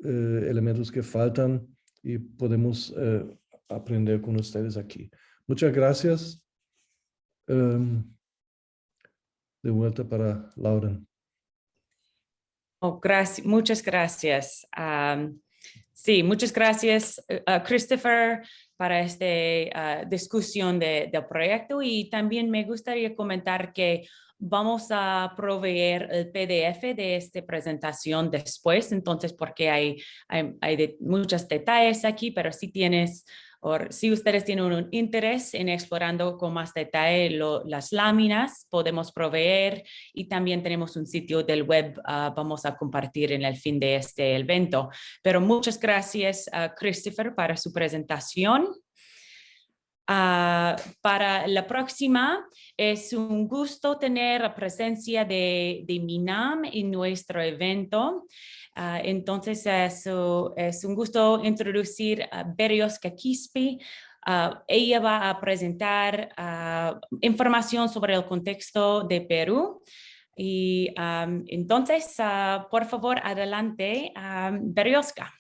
eh, elementos que faltan y podemos eh, aprender con ustedes aquí. Muchas gracias. Um, de vuelta para Lauren. Oh, gracias, muchas gracias. Sí, muchas gracias, uh, Christopher, para esta uh, discusión de, del proyecto y también me gustaría comentar que vamos a proveer el PDF de esta presentación después, entonces porque hay, hay, hay muchos detalles aquí, pero si tienes si ustedes tienen un interés en explorando con más detalle las láminas, podemos proveer y también tenemos un sitio del web, uh, vamos a compartir en el fin de este evento. Pero muchas gracias a Christopher para su presentación. Uh, para la próxima, es un gusto tener la presencia de, de MINAM en nuestro evento. Uh, entonces, es, es, un gusto introducir a Berioska Quispe. Uh, ella va a presentar información sobre el contexto de Perú. Y entonces, por favor, adelante, um, Berioska.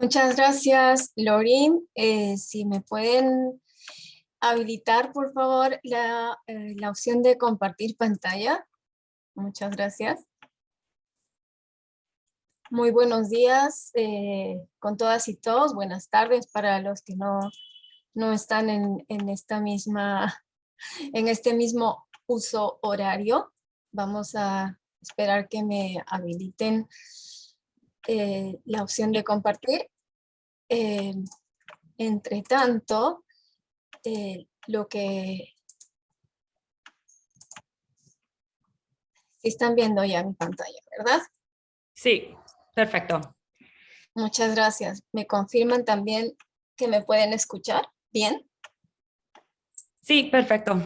Muchas gracias, Lorin. Eh, si me pueden habilitar, por favor, la, eh, la, opción de compartir pantalla. Muchas gracias. Muy buenos días eh, con todas y todos. Buenas tardes para los que no, no están en, en, esta misma, en este mismo uso horario. Vamos a esperar que me habiliten eh, la opción de compartir. Eh, entre tanto, lo que... están viendo ya mi pantalla, ¿verdad? Sí, perfecto. Muchas gracias. ¿Me confirman también que me pueden escuchar? ¿Bien? Sí, perfecto.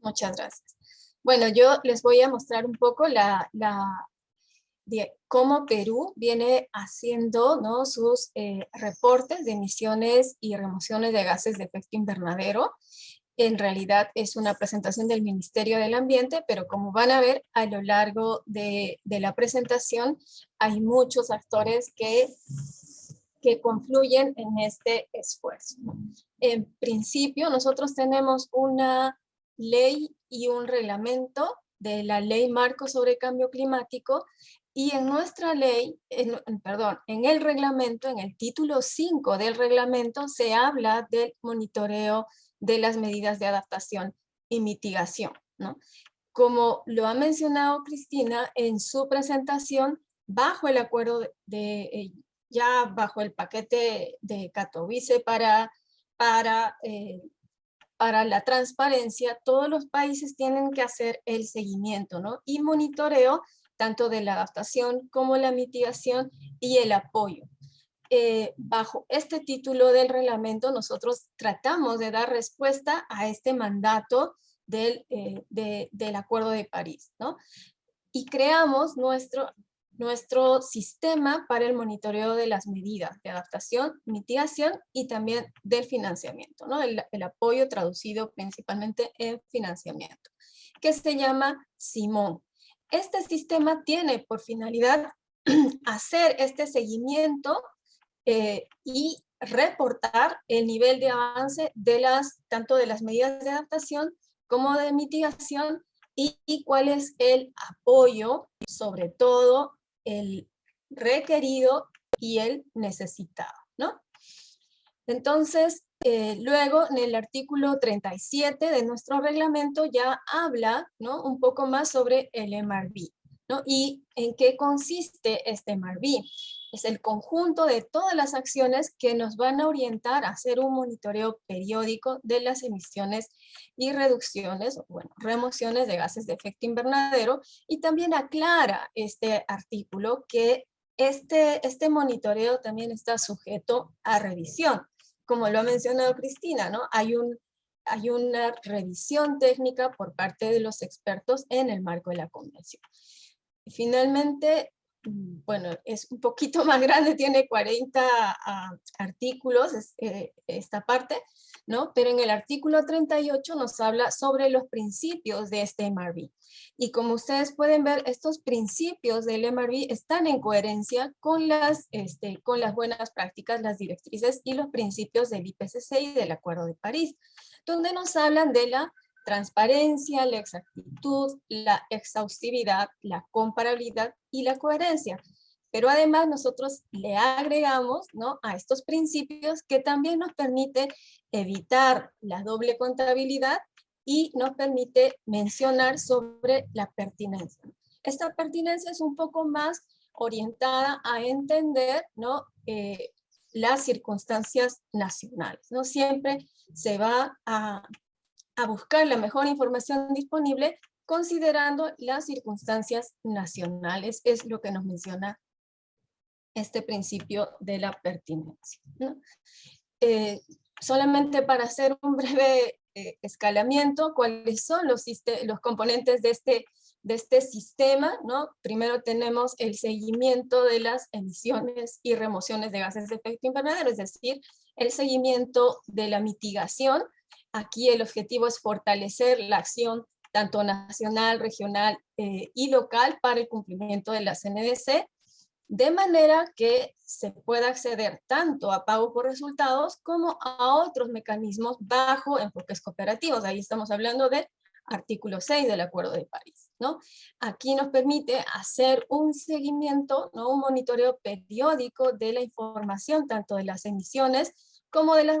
Muchas gracias. Bueno, yo les voy a mostrar un poco la, la, de cómo Perú viene haciendo ¿no? sus eh, reportes de emisiones y remociones de gases de efecto invernadero. En realidad es una presentación del Ministerio del Ambiente, pero como van a ver a lo largo de, de la presentación, hay muchos actores que, que confluyen en este esfuerzo. En principio, nosotros tenemos una ley y un reglamento de la Ley Marco sobre Cambio Climático y en nuestra ley, en, perdón, en el reglamento, en el título 5 del reglamento, se habla del monitoreo de las medidas de adaptación y mitigación. ¿no? Como lo ha mencionado Cristina en su presentación, bajo el acuerdo de, eh, ya bajo el paquete de Katowice para, para, eh, para la transparencia, todos los países tienen que hacer el seguimiento ¿no? y monitoreo tanto de la adaptación como la mitigación y el apoyo. Eh, bajo este título del reglamento nosotros tratamos de dar respuesta a este mandato del, eh, del Acuerdo de París. ¿no? Y creamos nuestro, nuestro sistema para el monitoreo de las medidas de adaptación, mitigación y también del financiamiento, ¿no? el, apoyo traducido principalmente en financiamiento, que se llama Simón. Este sistema tiene por finalidad hacer este seguimiento eh, y reportar el nivel de avance de las, tanto de las medidas de adaptación como de mitigación y, cuál es el apoyo, sobre todo el requerido y el necesitado. ¿no? Entonces, eh, luego, en el artículo 37 de nuestro reglamento ya habla ¿no? un poco más sobre el MRV. ¿no? ¿Y en qué consiste este MRV? Es el conjunto de todas las acciones que nos van a orientar a hacer un monitoreo periódico de las emisiones y reducciones, bueno, remociones de gases de efecto invernadero, y también aclara este artículo que este, este monitoreo también está sujeto a revisión como lo ha mencionado Cristina, ¿no? Hay un, hay una revisión técnica por parte de los expertos en el marco de la convención. Finalmente, bueno, es un poquito más grande, tiene 40 ah, artículos eh, esta parte, ¿no? Pero en el artículo 38 nos habla sobre los principios de este MRV. Y como ustedes pueden ver, estos principios del MRV están en coherencia con las, este, con las buenas prácticas, las directrices y los principios del IPCC y del Acuerdo de París, donde nos hablan de la transparencia, la exactitud, la exhaustividad, la comparabilidad y la coherencia. Pero además nosotros le agregamos ¿no? a estos principios que también nos permite evitar la doble contabilidad y nos permite mencionar sobre la pertinencia. Esta pertinencia es un poco más orientada a entender ¿no? Eh, las circunstancias nacionales. ¿no? Siempre se va a, a buscar la mejor información disponible considerando las circunstancias nacionales, es lo que nos menciona este principio de la pertinencia. Eh, solamente para hacer un breve eh, escalamiento, cuáles son los, componentes de este, este sistema. Primero tenemos el seguimiento de las emisiones y remociones de gases de efecto invernadero, es decir, el seguimiento de la mitigación. Aquí el objetivo es fortalecer la acción tanto nacional, regional eh, y local para el cumplimiento de la CNDC, de manera que se pueda acceder tanto a pago por resultados como a otros mecanismos bajo enfoques cooperativos. Ahí estamos hablando del artículo 6 del Acuerdo de París. ¿no? Aquí nos permite hacer un seguimiento, ¿no? un monitoreo periódico de la información, tanto de las emisiones como de las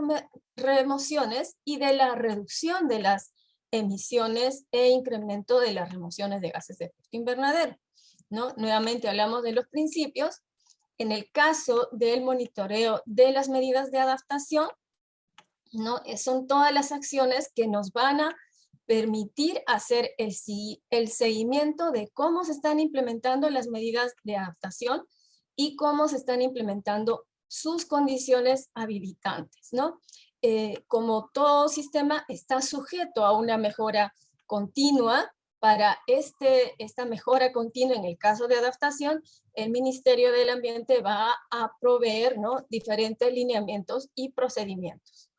remociones y de la reducción de las emisiones e incremento de las remociones de gases de efecto invernadero. Nuevamente hablamos de los principios. En el caso del monitoreo de las medidas de adaptación, ¿no? Eh, son todas las acciones que nos van a permitir hacer el, el seguimiento de cómo se están implementando las medidas de adaptación y cómo se están implementando sus condiciones habilitantes. ¿no? Eh, como todo sistema está sujeto a una mejora continua, para este, esta mejora continua en el caso de adaptación, el Ministerio del Ambiente va a proveer ¿no? diferentes lineamientos y procedimientos.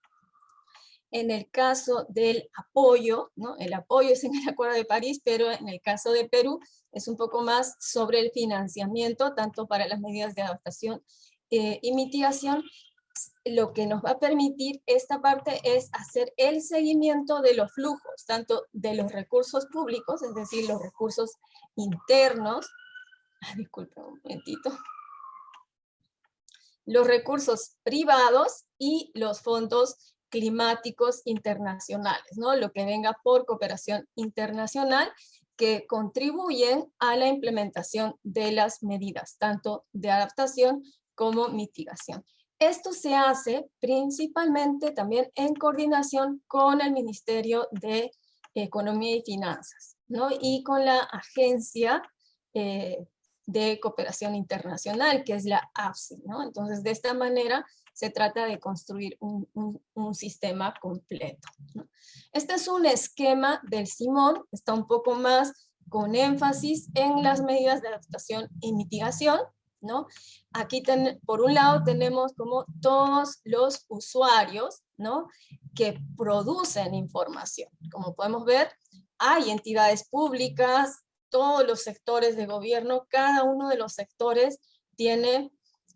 En el caso del apoyo, ¿no? el apoyo es en el Acuerdo de París, pero en el caso de Perú es un poco más sobre el financiamiento, tanto para las medidas de adaptación eh, y mitigación, lo que nos va a permitir esta parte es hacer el seguimiento de los flujos, tanto de los recursos públicos, es decir, los recursos internos, disculpen un momentito, los recursos privados y los fondos climáticos internacionales, ¿no? lo que venga por cooperación internacional que contribuyen a la implementación de las medidas, tanto de adaptación como mitigación. Esto se hace principalmente también en coordinación con el Ministerio de Economía y Finanzas, ¿no? Y con la Agencia eh, de Cooperación Internacional, que es la AFSI, ¿no? Entonces, de esta manera se trata de construir un, un, sistema completo. Este es un esquema del Simón, está un poco más con énfasis en las medidas de adaptación y mitigación, ¿no? Aquí por un lado tenemos como todos los usuarios, ¿no? Que producen información. Como podemos ver, hay entidades públicas, todos los sectores de gobierno, cada uno de los sectores tiene,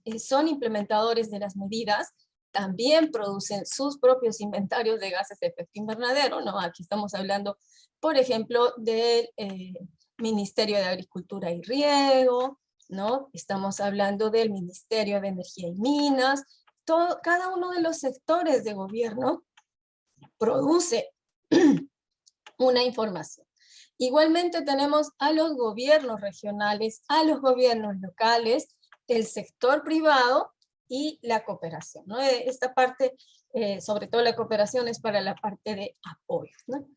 eh, son implementadores de las medidas, también producen sus propios inventarios de gases de efecto invernadero, ¿no? Aquí estamos hablando, por ejemplo, del eh, Ministerio de Agricultura y Riego, ¿no? Estamos hablando del Ministerio de Energía y Minas, todo, cada uno de los sectores de gobierno produce una información. Igualmente tenemos a los gobiernos regionales, a los gobiernos locales, el sector privado y la cooperación. ¿no? Eh, esta parte, eh, sobre todo la cooperación, es para la parte de apoyo. ¿no?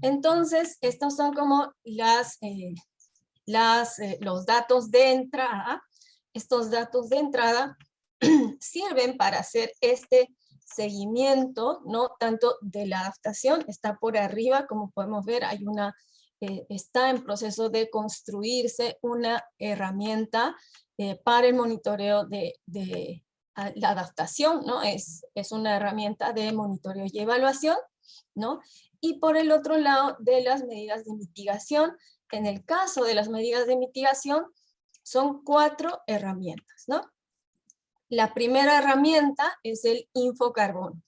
Entonces, estos son como las, eh, las, eh, los datos de entrada, estos datos de entrada sirven para hacer este seguimiento, ¿no? Tanto de la adaptación, está por arriba, como podemos ver, hay una, eh, está en proceso de construirse una herramienta eh, para el monitoreo de, la adaptación, ¿no? Es, es una herramienta de monitoreo y evaluación, ¿no? Y por el otro lado, de las medidas de mitigación, en el caso de las medidas de mitigación, son cuatro herramientas, ¿no? La primera herramienta es el infocarbono.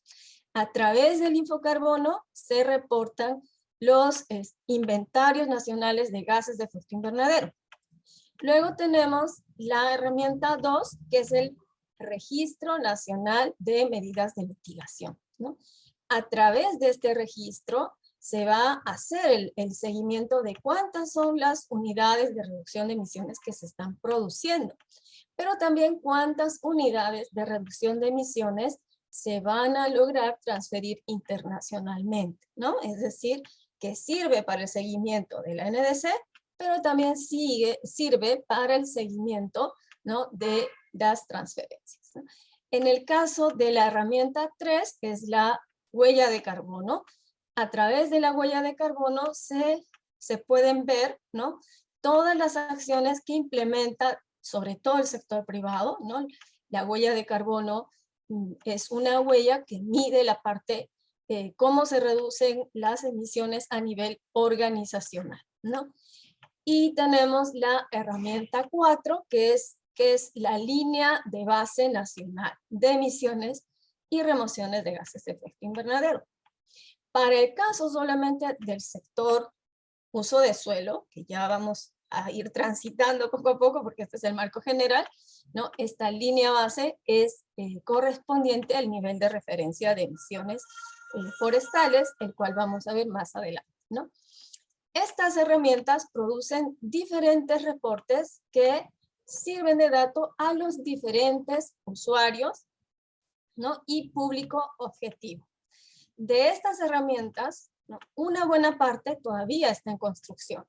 A través del infocarbono se reportan los inventarios nacionales de gases de efecto invernadero. Luego tenemos la herramienta 2, que es el Registro Nacional de Medidas de Mitigación. A través de este registro se va a hacer el, seguimiento de cuántas son las unidades de reducción de emisiones que se están produciendo pero también cuántas unidades de reducción de emisiones se van a lograr transferir internacionalmente, ¿no? Es decir, que sirve para el seguimiento de la NDC, pero también sigue, sirve para el seguimiento ¿no? de las transferencias. En el caso de la herramienta 3, que es la huella de carbono, a través de la huella de carbono se, se pueden ver ¿no? todas las acciones que implementa sobre todo el sector privado, ¿no? La huella de carbono mm, es una huella que mide la parte, eh, cómo se reducen las emisiones a nivel organizacional, ¿no? Y tenemos la herramienta 4, que es, que es la línea de base nacional de emisiones y remociones de gases de efecto invernadero. Para el caso solamente del sector uso de suelo, que ya vamos a ir transitando poco a poco, porque este es el marco general, ¿no? esta línea base es eh, correspondiente al nivel de referencia de emisiones eh, forestales, el cual vamos a ver más adelante. Estas herramientas producen diferentes reportes que sirven de dato a los diferentes usuarios ¿no? y público objetivo. De estas herramientas, una buena parte todavía está en construcción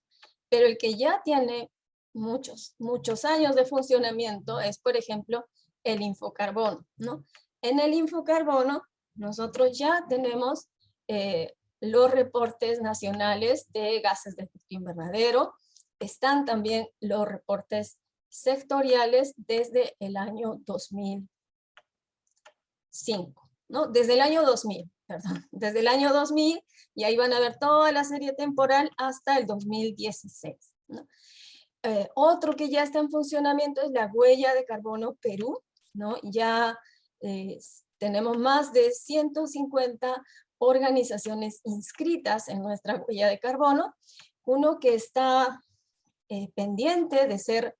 pero el que ya tiene muchos, muchos años de funcionamiento es, por ejemplo, el infocarbono, ¿no? En el infocarbono nosotros ya tenemos eh, los reportes nacionales de gases de efecto invernadero, están también los reportes sectoriales desde el año 2005, ¿no? Desde el año 2000, perdón, desde el año 2000 y ahí van a ver toda la serie temporal hasta el 2016. ¿no? Eh, otro que ya está en funcionamiento es la huella de carbono Perú, ¿no? ya eh, tenemos más de 150 organizaciones inscritas en nuestra huella de carbono, uno que está eh, pendiente de ser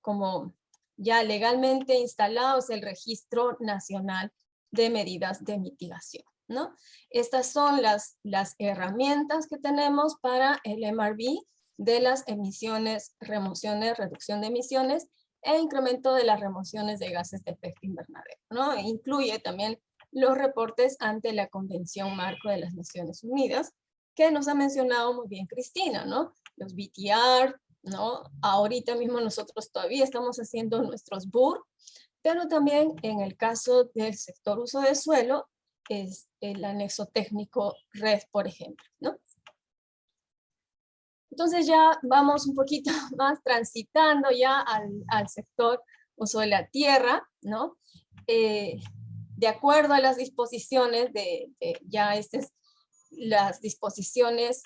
como ya legalmente instalado es el Registro Nacional de Medidas de Mitigación. ¿no? Estas son las, las herramientas que tenemos para el MRV de las emisiones, remociones, reducción de emisiones e incremento de las remociones de gases de efecto invernadero. ¿no? E incluye también los reportes ante la Convención Marco de las Naciones Unidas, que nos ha mencionado muy bien Cristina, ¿no? Los BTR, ¿no? Ahorita mismo nosotros todavía estamos haciendo nuestros BUR, pero también en el caso del sector uso de suelo, es el anexo técnico red, por ejemplo, ¿no? Entonces ya vamos un poquito más transitando ya al, sector uso de la tierra, ¿no? Eh, de acuerdo a las disposiciones de, de ya estas las disposiciones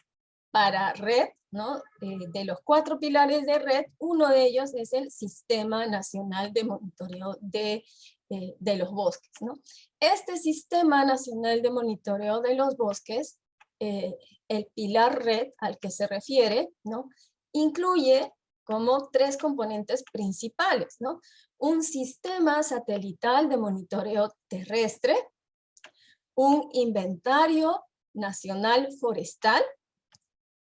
para red, ¿no? Eh, de los cuatro pilares de red, uno de ellos es el Sistema Nacional de Monitoreo de eh, de los bosques. ¿no? Este Sistema Nacional de Monitoreo de los Bosques, eh, el pilar red al que se refiere, ¿no? incluye como tres componentes principales. ¿no? Un sistema satelital de monitoreo terrestre, un inventario nacional forestal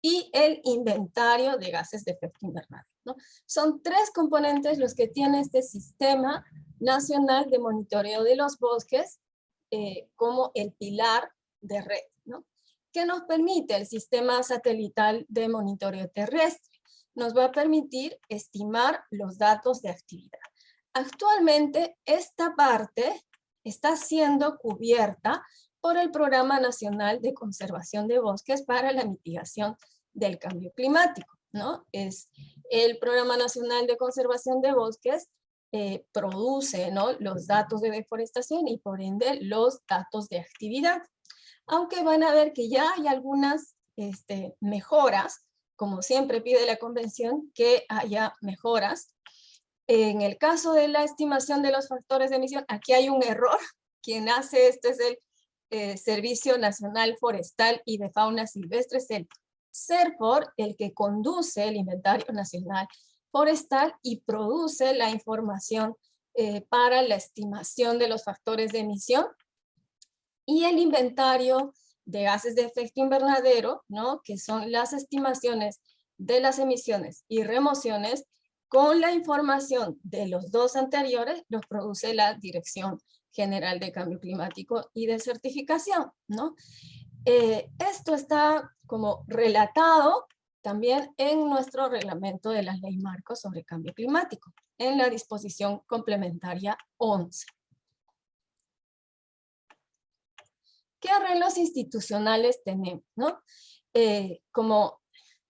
y el inventario de gases de efecto invernadero. ¿no? Son tres componentes los que tiene este sistema nacional de monitoreo de los bosques eh, como el pilar de red, ¿no? ¿Qué nos permite el sistema satelital de monitoreo terrestre? Nos va a permitir estimar los datos de actividad. Actualmente esta parte está siendo cubierta por el Programa Nacional de Conservación de Bosques para la mitigación del cambio climático. ¿no? Es el Programa Nacional de Conservación de Bosques eh, produce ¿no? los datos de deforestación y por ende los datos de actividad. Aunque van a ver que ya hay algunas este, mejoras, como siempre pide la convención, que haya mejoras. En el caso de la estimación de los factores de emisión, aquí hay un error. Quien hace esto es el eh, Servicio Nacional Forestal y de Fauna Silvestre, es el CERFOR, el que conduce el Inventario Nacional Forestal y produce la información eh, para la estimación de los factores de emisión. Y el inventario de gases de efecto invernadero, ¿no? que son las estimaciones de las emisiones y remociones, con la información de los dos anteriores, los produce la Dirección General de Cambio Climático y de Certificación. ¿no? Eh, esto está como relatado también en nuestro reglamento de la ley marco sobre cambio climático, en la disposición complementaria 11. ¿Qué arreglos institucionales tenemos? ¿no? Eh, como,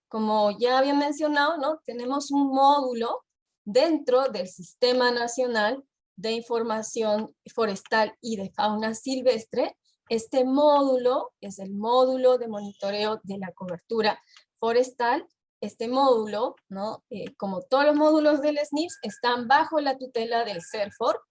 como ya había mencionado, ¿no? tenemos un módulo dentro del Sistema Nacional de Información Forestal y de Fauna Silvestre. Este módulo es el módulo de monitoreo de la cobertura forestal. Este módulo. Eh, como todos los módulos del SNIPS, están bajo la tutela del CERFOR,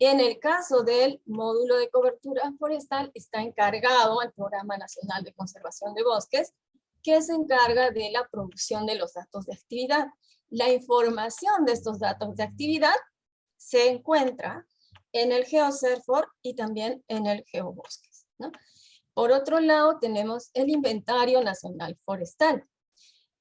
en el caso del módulo de cobertura forestal, está encargado al Programa Nacional de Conservación de Bosques, que se encarga de la producción de los datos de actividad. La información de estos datos de actividad se encuentra en el GeoCerfor y también en el GeoBosques. Por otro lado, tenemos el Inventario Nacional Forestal.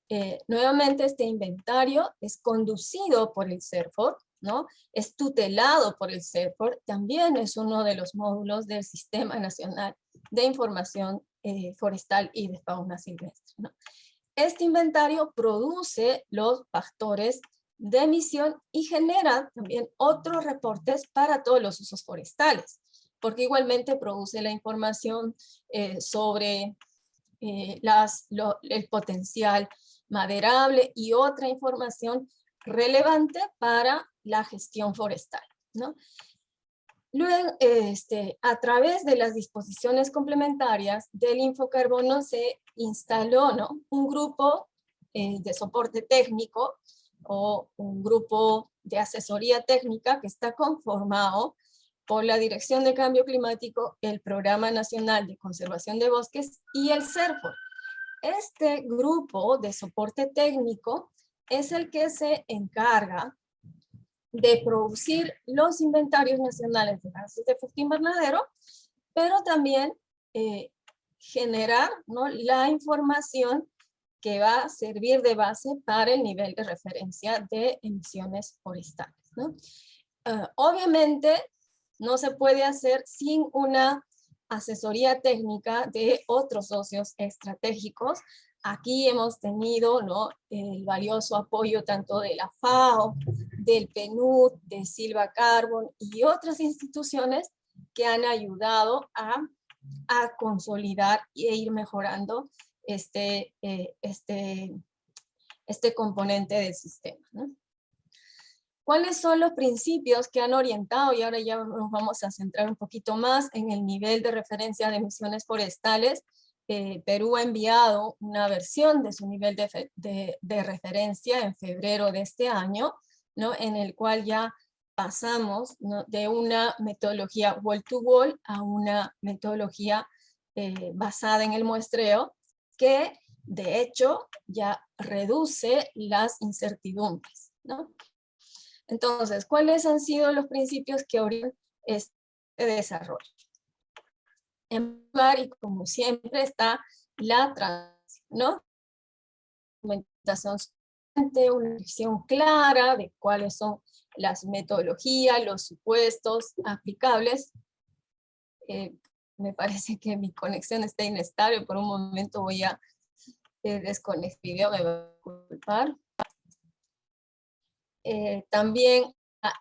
Eh, nuevamente, este inventario es conducido por el CERFOR, ¿no? Es tutelado por el CERFOR, también es uno de los módulos del Sistema Nacional de Información eh, Forestal y de Fauna Silvestre. Este inventario produce los factores de emisión y genera también otros reportes para todos los usos forestales, porque igualmente produce la información eh, sobre eh, el potencial maderable y otra información relevante para la gestión forestal. ¿no? Luego, este, a través de las disposiciones complementarias del Infocarbono se instaló ¿no? un grupo eh, de soporte técnico o un grupo de asesoría técnica que está conformado por la Dirección de Cambio Climático, el Programa Nacional de Conservación de Bosques y el CERFO. Este grupo de soporte técnico es el que se encarga de producir los inventarios nacionales de gases de efecto invernadero, pero también eh, generar la información que va a servir de base para el nivel de referencia de emisiones forestales. Ah, obviamente no se puede hacer sin una asesoría técnica de otros socios estratégicos Aquí hemos tenido ¿no? el valioso apoyo tanto de la FAO, del PNUD, de Silva Carbon y otras instituciones que han ayudado a, consolidar e ir mejorando este, eh, este, este componente del sistema. ¿Cuáles son los principios que han orientado? Y ahora ya nos vamos a centrar un poquito más en el nivel de referencia de emisiones forestales eh, Perú ha enviado una versión de su nivel de, referencia en febrero de este año, ¿no? en el cual ya pasamos de una metodología wall-to-wall a una metodología eh, basada en el muestreo, que de hecho ya reduce las incertidumbres. ¿no? Entonces, ¿cuáles han sido los principios que orientan este desarrollo? en lugar y como siempre está la transición, ¿no? Documentación una visión clara de cuáles son las metodologías, los supuestos aplicables. Eh, me parece que mi conexión está inestable, por un momento voy a eh, desconectar video, me va a culpar. Eh, también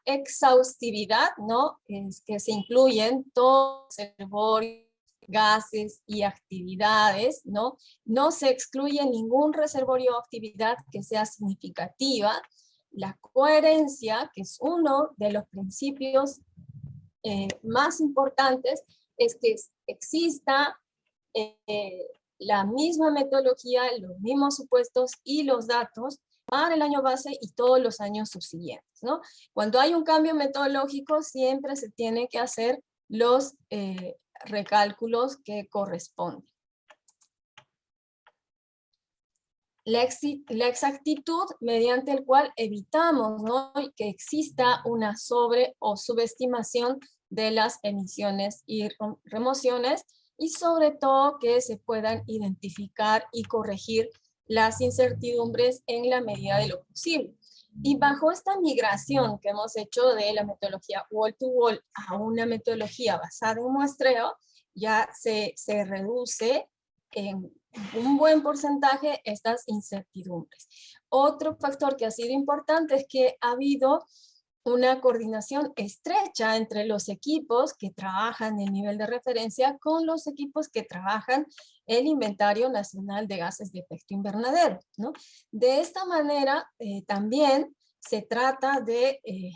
exhaustividad, ¿no? Es que se incluyen todos los reservorios, gases y actividades, ¿no? No se excluye ningún reservorio o actividad que sea significativa. La coherencia, que es uno de los principios eh, más importantes, es que exista eh, la misma metodología, los mismos supuestos y los datos para el año base y todos los años subsiguientes. ¿no? Cuando hay un cambio metodológico, siempre se tiene que hacer los eh, recálculos que corresponden. La, exactitud mediante el cual evitamos ¿no? que exista una sobre o subestimación de las emisiones y remociones y sobre todo que se puedan identificar y corregir las incertidumbres en la medida de lo posible. Y bajo esta migración que hemos hecho de la metodología wall-to-wall a una metodología basada en muestreo, ya se, se reduce en un buen porcentaje estas incertidumbres. Otro factor que ha sido importante es que ha habido una coordinación estrecha entre los equipos que trabajan el nivel de referencia con los equipos que trabajan el inventario nacional de gases de efecto invernadero. ¿no? De esta manera eh, también se trata de, eh,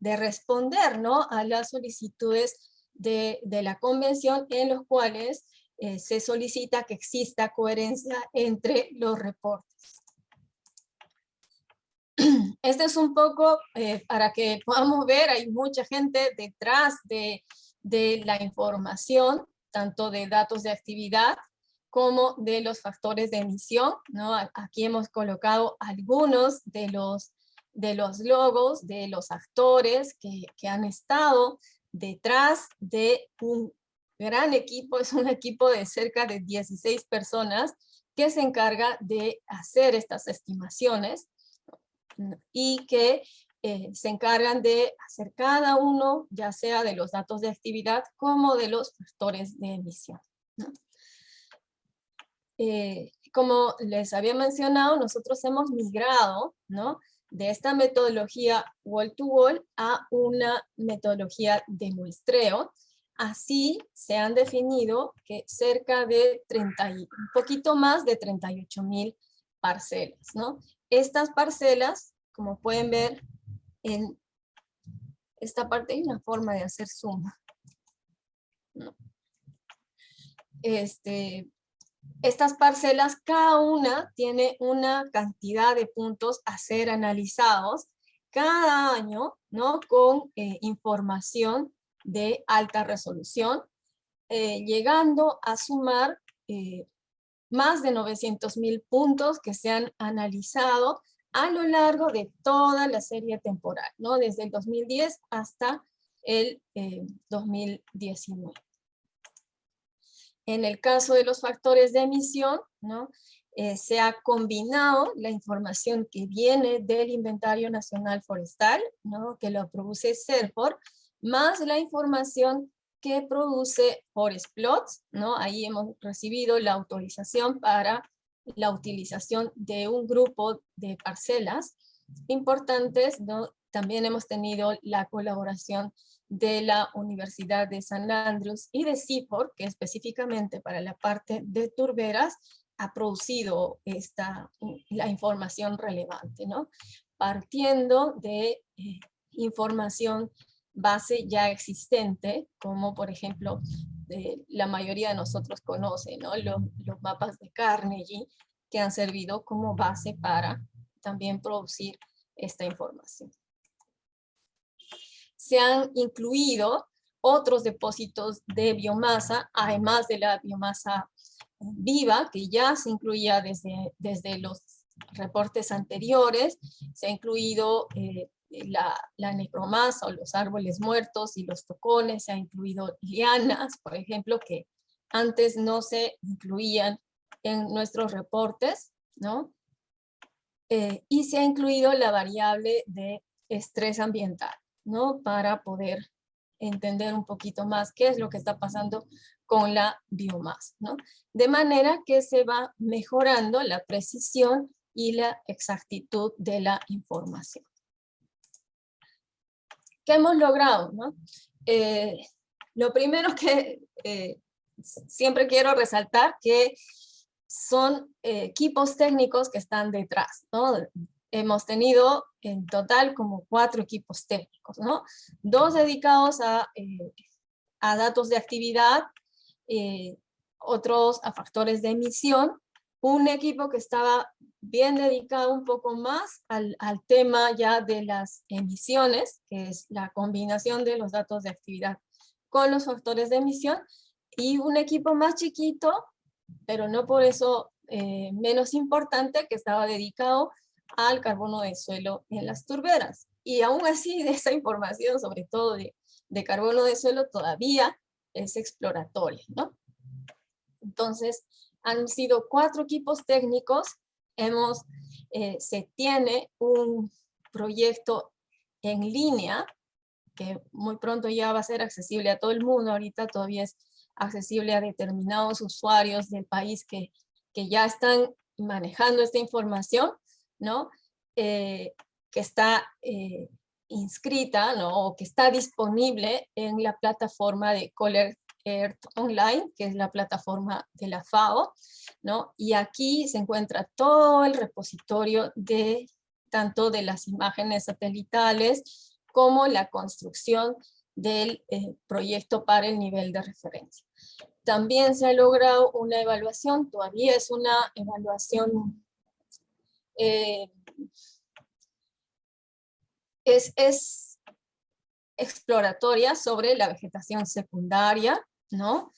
de responder ¿no? a las solicitudes de, de, la convención en los cuales eh, se solicita que exista coherencia entre los reportes. Este es un poco eh, para que podamos ver, hay mucha gente detrás de, de la información, tanto de datos de actividad como de los factores de emisión. ¿no? Aquí hemos colocado algunos de los, de los logos, de los actores que, que han estado detrás de un gran equipo, es un equipo de cerca de 16 personas que se encarga de hacer estas estimaciones y que eh, se encargan de hacer cada uno, ya sea de los datos de actividad como de los factores de emisión. Eh, como les había mencionado, nosotros hemos migrado ¿no? de esta metodología wall-to-wall a una metodología de muestreo. Así se han definido que cerca de 30, un poquito más de 38 mil parcelas. ¿no? Estas parcelas, como pueden ver en esta parte, hay una forma de hacer suma. Este, estas parcelas, cada una tiene una cantidad de puntos a ser analizados cada año, ¿no? Con eh, información de alta resolución, eh, llegando a sumar eh, más de 900 mil puntos que se han analizado a lo largo de toda la serie temporal, ¿no? desde el 2010 hasta el 2019. Eh, en el caso de los factores de emisión, ¿no? Eh, se ha combinado la información que viene del Inventario Nacional Forestal, ¿no? que lo produce CERFOR, más la información que produce Forest Plots, ¿no? Ahí hemos recibido la autorización para la utilización de un grupo de parcelas importantes, ¿no? También hemos tenido la colaboración de la Universidad de San Andrews y de CIPOR, que específicamente para la parte de turberas ha producido esta, la información relevante, ¿no? Partiendo de eh, información base ya existente, como por ejemplo la mayoría de nosotros conoce, ¿no? los, los mapas de Carnegie, que han servido como base para también producir esta información. Se han incluido otros depósitos de biomasa, además de la biomasa viva, que ya se incluía desde, desde los reportes anteriores, se ha incluido eh, la, la, necromasa o los árboles muertos y los tocones, se ha incluido lianas, por ejemplo, que antes no se incluían en nuestros reportes, ¿no? Eh, y se ha incluido la variable de estrés ambiental, ¿no? Para poder entender un poquito más qué es lo que está pasando con la biomasa, ¿no? De manera que se va mejorando la precisión y la exactitud de la información. ¿Qué hemos logrado? No? Eh, lo primero que eh, siempre quiero resaltar que son eh, equipos técnicos que están detrás. ¿no? Hemos tenido en total como cuatro equipos técnicos, ¿no? dos dedicados a, a datos de actividad, otros a factores de emisión, un equipo que estaba bien dedicado un poco más al, al, tema ya de las emisiones, que es la combinación de los datos de actividad con los factores de emisión, y un equipo más chiquito, pero no por eso eh, menos importante, que estaba dedicado al carbono de suelo en las turberas. Y aún así, de esa información, sobre todo de, de carbono de suelo, todavía es exploratoria, ¿no? Entonces, han sido cuatro equipos técnicos hemos, eh, se tiene un proyecto en línea que muy pronto ya va a ser accesible a todo el mundo, ahorita todavía es accesible a determinados usuarios del país que, que ya están manejando esta información, ¿no? Eh, que está eh, inscrita, ¿no? O que está disponible en la plataforma de Collect Earth Online, que es la plataforma de la FAO, ¿no? Y aquí se encuentra todo el repositorio de tanto de las imágenes satelitales como la construcción del eh, proyecto para el nivel de referencia. También se ha logrado una evaluación, todavía es una evaluación eh, es, exploratoria sobre la vegetación secundaria, ¿no?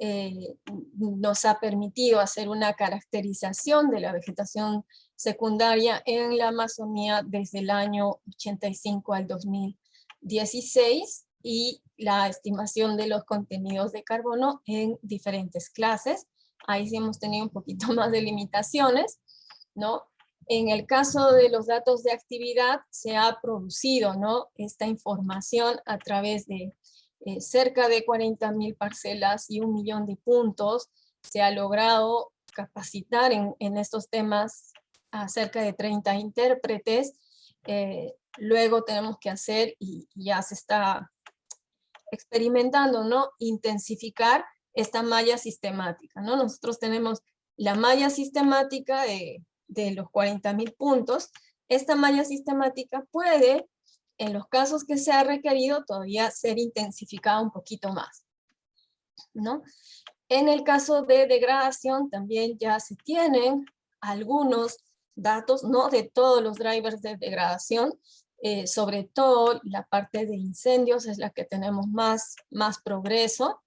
Eh, nos ha permitido hacer una caracterización de la vegetación secundaria en la Amazonía desde el año 85 al 2016 y la estimación de los contenidos de carbono en diferentes clases. Ahí sí hemos tenido un poquito más de limitaciones, ¿no? En el caso de los datos de actividad, se ha producido ¿no? esta información a través de eh, cerca de 40.000 parcelas y un millón de puntos. Se ha logrado capacitar en, estos temas a cerca de 30 intérpretes. Eh, luego tenemos que hacer, y ya se está experimentando, ¿no? intensificar esta malla sistemática. ¿no? Nosotros tenemos la malla sistemática de, de los 40.000 puntos. Esta malla sistemática puede en los casos que se ha requerido todavía ser intensificada un poquito más. ¿no? En el caso de degradación también ya se tienen algunos datos, no de todos los drivers de degradación, eh, sobre todo la parte de incendios es la que tenemos más, más progreso.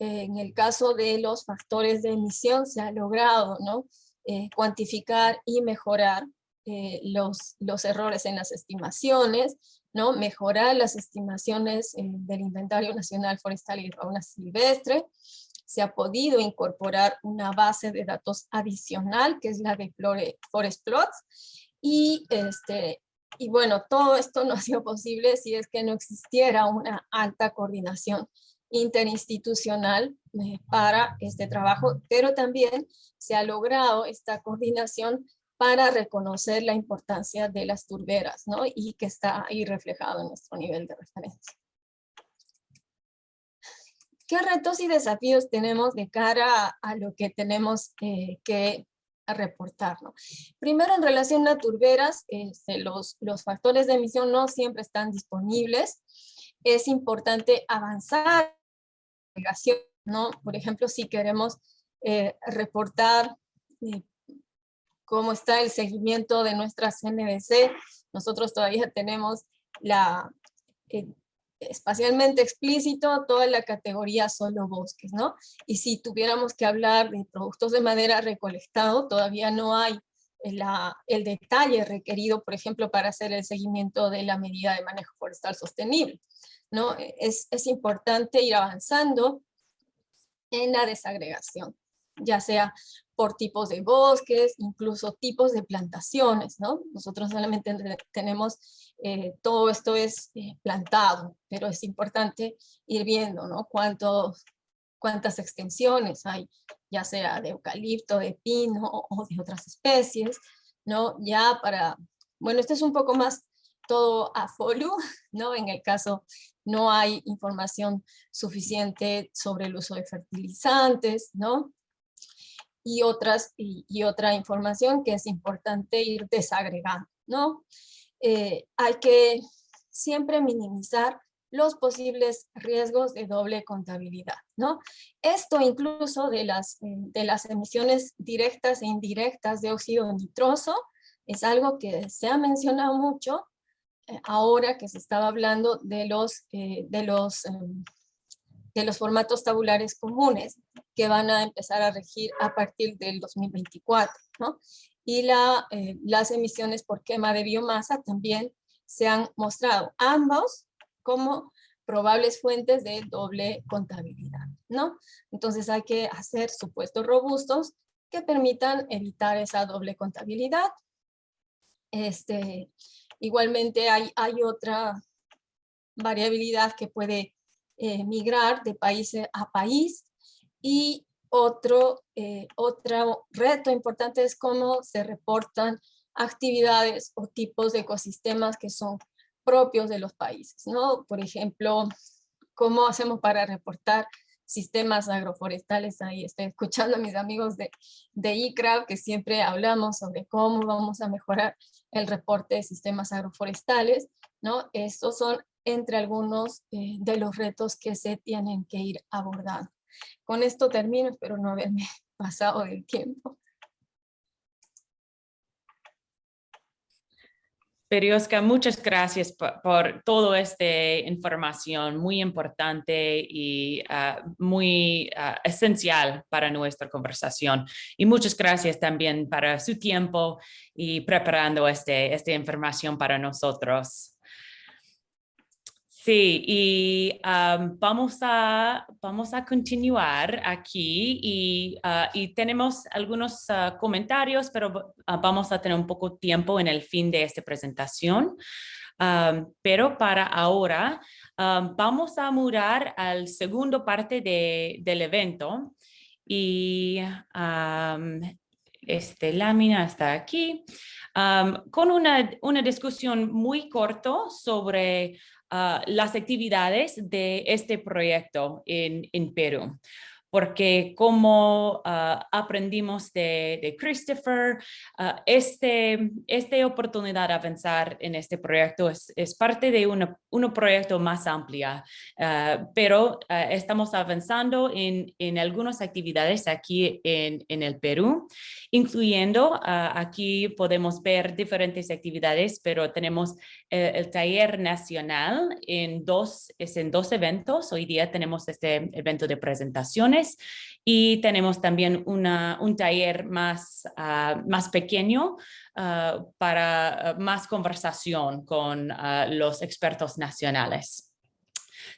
en el caso de los factores de emisión se ha logrado ¿no? Eh, cuantificar y mejorar eh, los, los errores en las estimaciones, ¿no? mejorar las estimaciones eh, del Inventario Nacional Forestal y de Fauna Silvestre. Se ha podido incorporar una base de datos adicional, que es la de Forest Plots. Y, este, y bueno, todo esto no ha sido posible si es que no existiera una alta coordinación interinstitucional eh, para este trabajo, pero también se ha logrado esta coordinación para reconocer la importancia de las turberas, ¿no? Y que está ahí reflejado en nuestro nivel de referencia. ¿Qué retos y desafíos tenemos de cara a, lo que tenemos eh, que reportar? ¿no? Primero, en relación a turberas, este, los, factores de emisión no siempre están disponibles. Es importante avanzar ¿no? Por ejemplo, si queremos eh, reportar eh, cómo está el seguimiento de nuestra CNBC. Nosotros todavía tenemos la, eh, espacialmente explícito toda la categoría solo bosques, ¿no? Y si tuviéramos que hablar de productos de madera recolectado, todavía no hay la, el detalle requerido, por ejemplo, para hacer el seguimiento de la medida de manejo forestal sostenible. ¿no? Es, es importante ir avanzando en la desagregación, ya sea por tipos de bosques, incluso tipos de plantaciones, ¿no? Nosotros solamente tenemos, eh, todo esto es eh, plantado, pero es importante ir viendo, ¿no? Cuántos, cuántas extensiones hay, ya sea de eucalipto, de pino o de otras especies, ¿no? Ya para, bueno, este es un poco más todo a follow, ¿no? En el caso no hay información suficiente sobre el uso de fertilizantes, ¿no? Y, otras, y, otra información que es importante ir desagregando, ¿no? Eh, hay que siempre minimizar los posibles riesgos de doble contabilidad, ¿no? Esto incluso de las, de las emisiones directas e indirectas de óxido nitroso es algo que se ha mencionado mucho eh, ahora que se estaba hablando de los, eh, de, los, em, de los formatos tabulares comunes que van a empezar a regir a partir del 2024, ¿no? Y eh, las emisiones por quema de biomasa también se han mostrado. Ambos como probables fuentes de doble contabilidad, ¿no? Entonces hay que hacer supuestos robustos que permitan evitar esa doble contabilidad. Este, igualmente hay, hay otra variabilidad que puede eh, migrar de país a país y otro, eh, otro reto importante es cómo se reportan actividades o tipos de ecosistemas que son propios de los países, ¿no? Por ejemplo, ¿cómo hacemos para reportar sistemas agroforestales? Ahí estoy escuchando a mis amigos de, de ICRA que siempre hablamos sobre cómo vamos a mejorar el reporte de sistemas agroforestales, ¿no? Estos son entre algunos eh, de los retos que se tienen que ir abordando. Con esto termino, espero no haberme pasado del tiempo. Periosca, muchas gracias por, por toda esta información muy importante y ah, muy ah, esencial para nuestra conversación. Y muchas gracias también para su tiempo y preparando este, esta información para nosotros. Sí, y vamos, a, vamos a continuar aquí y, ah, y tenemos algunos ah, comentarios, pero ah, vamos a tener un poco tiempo en el fin de esta presentación. pero para ahora vamos a murar al segundo parte de, del evento y este lámina está aquí, con una, una discusión muy corto sobre Ah, las actividades de este proyecto en, en Perú porque como ah, aprendimos de, Christopher, uh, este, esta oportunidad de avanzar en este proyecto es, parte de un proyecto más amplia, pero estamos avanzando en, en, algunas actividades aquí en, en el Perú, incluyendo aquí podemos ver diferentes actividades, pero tenemos eh, el taller nacional en dos, es en dos eventos. Hoy día tenemos este evento de presentaciones y tenemos también una, un taller más, ah, más pequeño ah, para ah, más conversación con los expertos nacionales.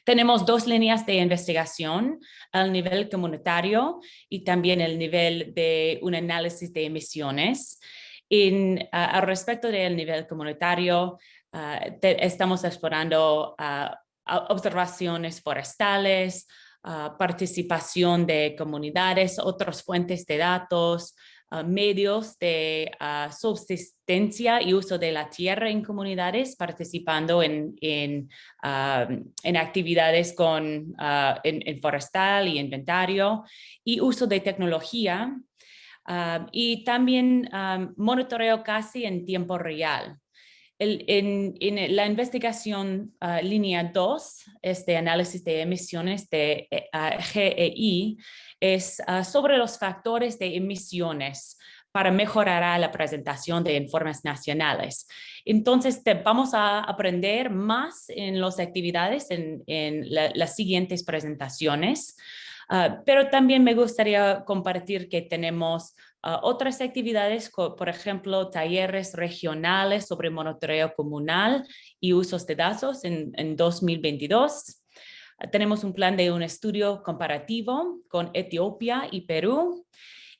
Tenemos dos líneas de investigación al nivel comunitario y también el nivel de un análisis de emisiones. En, al respecto del nivel comunitario, Ah, estamos explorando ah, observaciones forestales, ah, participación de comunidades, otras fuentes de datos, medios de subsistencia y uso de la tierra en comunidades, participando en, en, en actividades con, en, forestal y inventario, y uso de tecnología, y también monitoreo casi en tiempo real en, la investigación ah, línea 2, este análisis de emisiones de eh, GEI, es ah, sobre los factores de emisiones para mejorar la presentación de informes nacionales. Entonces, vamos a aprender más en las actividades en, las siguientes presentaciones, ah, pero también me gustaría compartir que tenemos otras actividades, por ejemplo, talleres regionales sobre monitoreo comunal y usos de datos en, en 2022. Tenemos un plan de un estudio comparativo con Etiopía y Perú.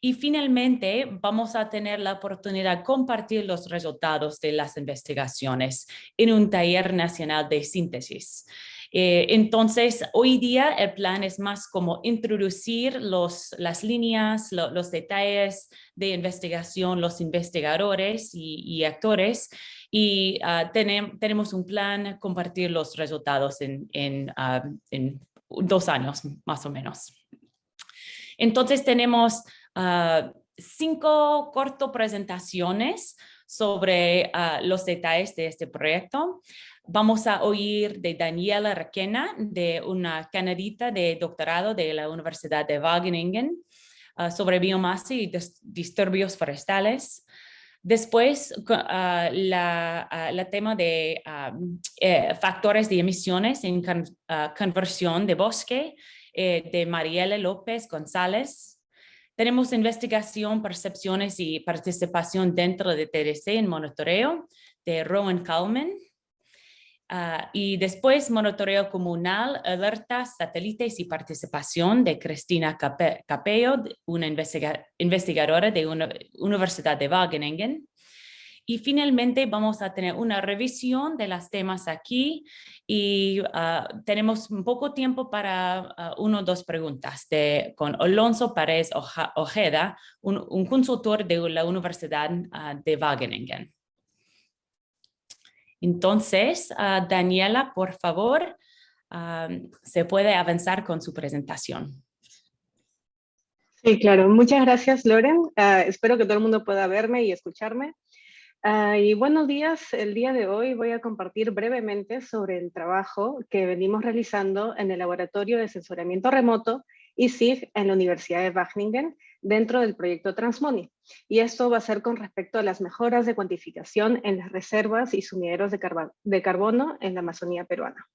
Y finalmente vamos a tener la oportunidad de compartir los resultados de las investigaciones en un taller nacional de síntesis. Eh, entonces, hoy día el plan es más como introducir los, las líneas, los detalles de investigación, los investigadores y, actores, y ah, tenem- tenemos un plan compartir los resultados en, en, ah, dos años más o menos. Entonces tenemos ah, cinco corto presentaciones sobre los detalles de este proyecto. Vamos a oír de Daniela Requena, de una canadita de doctorado de la Universidad de Wageningen, ah, sobre biomasa y dis- disturbios forestales. Después, ah, la, tema de eh, factores de emisiones en con- conversión de bosque eh, de Mariela López González. Tenemos investigación, percepciones y participación dentro de TDC en monitoreo de Rowan Kalman. Ah, y después monitoreo comunal, alertas, satélites y participación de Cristina Cape- Capello, una investiga- investigadora de una Universidad de Wageningen. Y finalmente vamos a tener una revisión de los temas aquí y ah, tenemos poco tiempo para ah, una o dos preguntas de, con Alonso Pérez Ojeda, un, un consultor de la Universidad de Wageningen. Entonces, ah, Daniela, por favor, ah, se puede avanzar con su presentación. Sí, claro. Muchas gracias, Loren. Ah, espero que todo el mundo pueda verme y escucharme. Y buenos días. El día de hoy voy a compartir brevemente sobre el trabajo que venimos realizando en el Laboratorio de Sensoramiento Remoto ISIG en la Universidad de Wageningen dentro del proyecto Transmoni. Y esto va a ser con respecto a las mejoras de cuantificación en las reservas y sumideros de, carba- de carbono en la Amazonía peruana.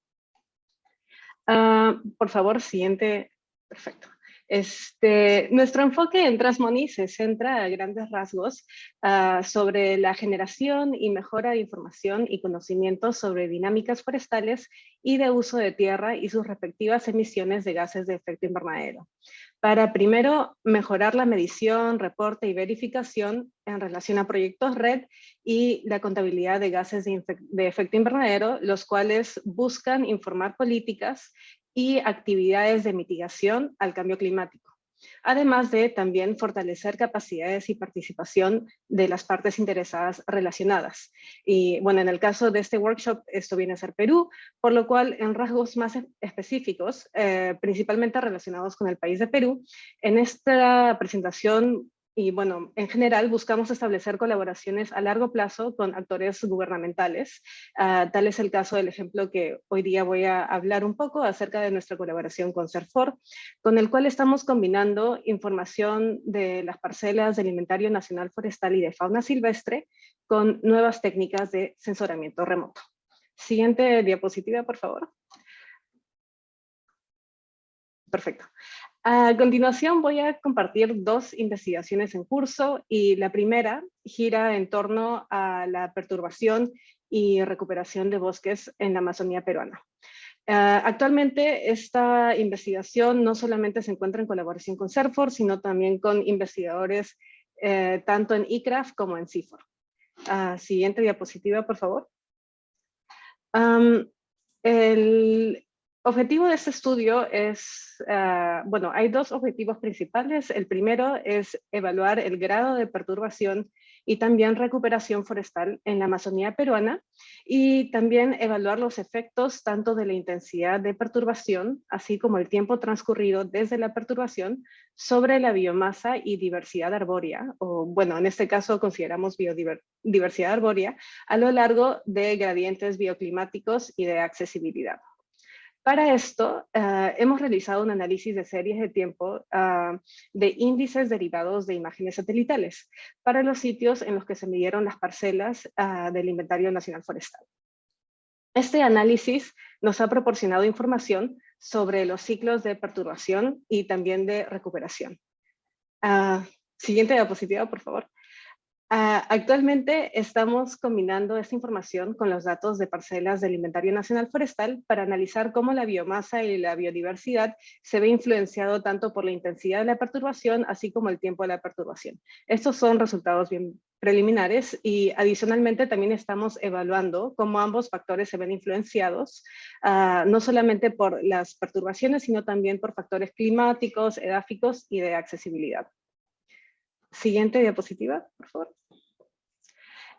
Ah, por favor, siguiente. Perfecto. Este, nuestro enfoque en Transmoni se centra a grandes rasgos ah, sobre la generación y mejora de información y conocimientos sobre dinámicas forestales y de uso de tierra y sus respectivas emisiones de gases de efecto invernadero. Para primero mejorar la medición, reporte y verificación en relación a proyectos red y la contabilidad de gases de efecto invernadero, los cuales buscan informar políticas y actividades de mitigación al cambio climático. Además de también fortalecer capacidades y participación de las partes interesadas relacionadas. Y bueno, en el caso de este workshop, esto viene a ser Perú, por lo cual en rasgos más e- específicos, eh, principalmente relacionados con el país de Perú, en esta presentación y bueno, en general buscamos establecer colaboraciones a largo plazo con actores gubernamentales. Ah, tal es el caso del ejemplo que hoy día voy a hablar un poco acerca de nuestra colaboración con CERFOR, con el cual estamos combinando información de las parcelas del Inventario Nacional Forestal y de Fauna Silvestre con nuevas técnicas de sensoramiento remoto. Siguiente diapositiva, por favor. Perfecto. A continuación voy a compartir dos investigaciones en curso y la primera gira en torno a la perturbación y recuperación de bosques en la Amazonía peruana. Ah, actualmente esta investigación no solamente se encuentra en colaboración con CERFOR, sino también con investigadores eh, tanto en ICRAF como en CIFOR. Ah, siguiente diapositiva, por favor. El, objetivo de este estudio es, ah, bueno, hay dos objetivos principales. El primero es evaluar el grado de perturbación y también recuperación forestal en la Amazonía peruana y también evaluar los efectos tanto de la intensidad de perturbación, así como el tiempo transcurrido desde la perturbación sobre la biomasa y diversidad arbórea, o bueno, en este caso consideramos biodiversidad arbórea, a lo largo de gradientes bioclimáticos y de accesibilidad. Para esto, ah, hemos realizado un análisis de series de tiempo ah, de índices derivados de imágenes satelitales para los sitios en los que se midieron las parcelas ah, del Inventario Nacional Forestal. Este análisis nos ha proporcionado información sobre los ciclos de perturbación y también de recuperación. Siguiente diapositiva, por favor. Ah, actualmente estamos combinando esta información con los datos de parcelas del Inventario Nacional Forestal para analizar cómo la biomasa y la biodiversidad se ve influenciado tanto por la intensidad de la perturbación así como el tiempo de la perturbación. Estos son resultados bien preliminares y adicionalmente también estamos evaluando cómo ambos factores se ven influenciados, ah, no solamente por las perturbaciones, sino también por factores climáticos, edáficos y de accesibilidad. Siguiente diapositiva, por favor.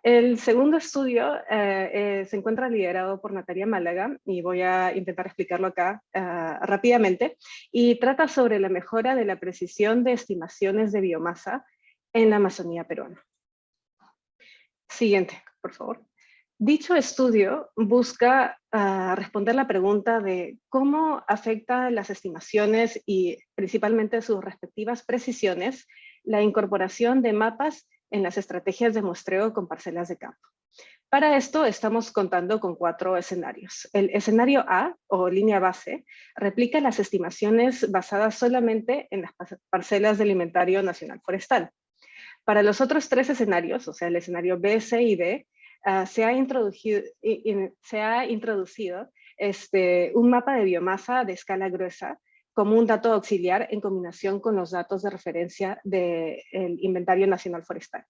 El segundo estudio eh, eh, se encuentra liderado por Natalia Málaga y voy a intentar explicarlo acá ah, rápidamente y trata sobre la mejora de la precisión de estimaciones de biomasa en la Amazonía peruana. Siguiente, por favor. Dicho estudio busca responder la pregunta de cómo afecta las estimaciones y principalmente sus respectivas precisiones la incorporación de mapas en las estrategias de muestreo con parcelas de campo. Para esto estamos contando con cuatro escenarios. El escenario A, o línea base, replica las estimaciones basadas solamente en las parcelas del Inventario Nacional Forestal. Para los otros tres escenarios, o sea, el escenario B, C y D, ah, se ha introducido, se ha introducido este, un mapa de biomasa de escala gruesa como un dato auxiliar en combinación con los datos de referencia del Inventario Nacional Forestal.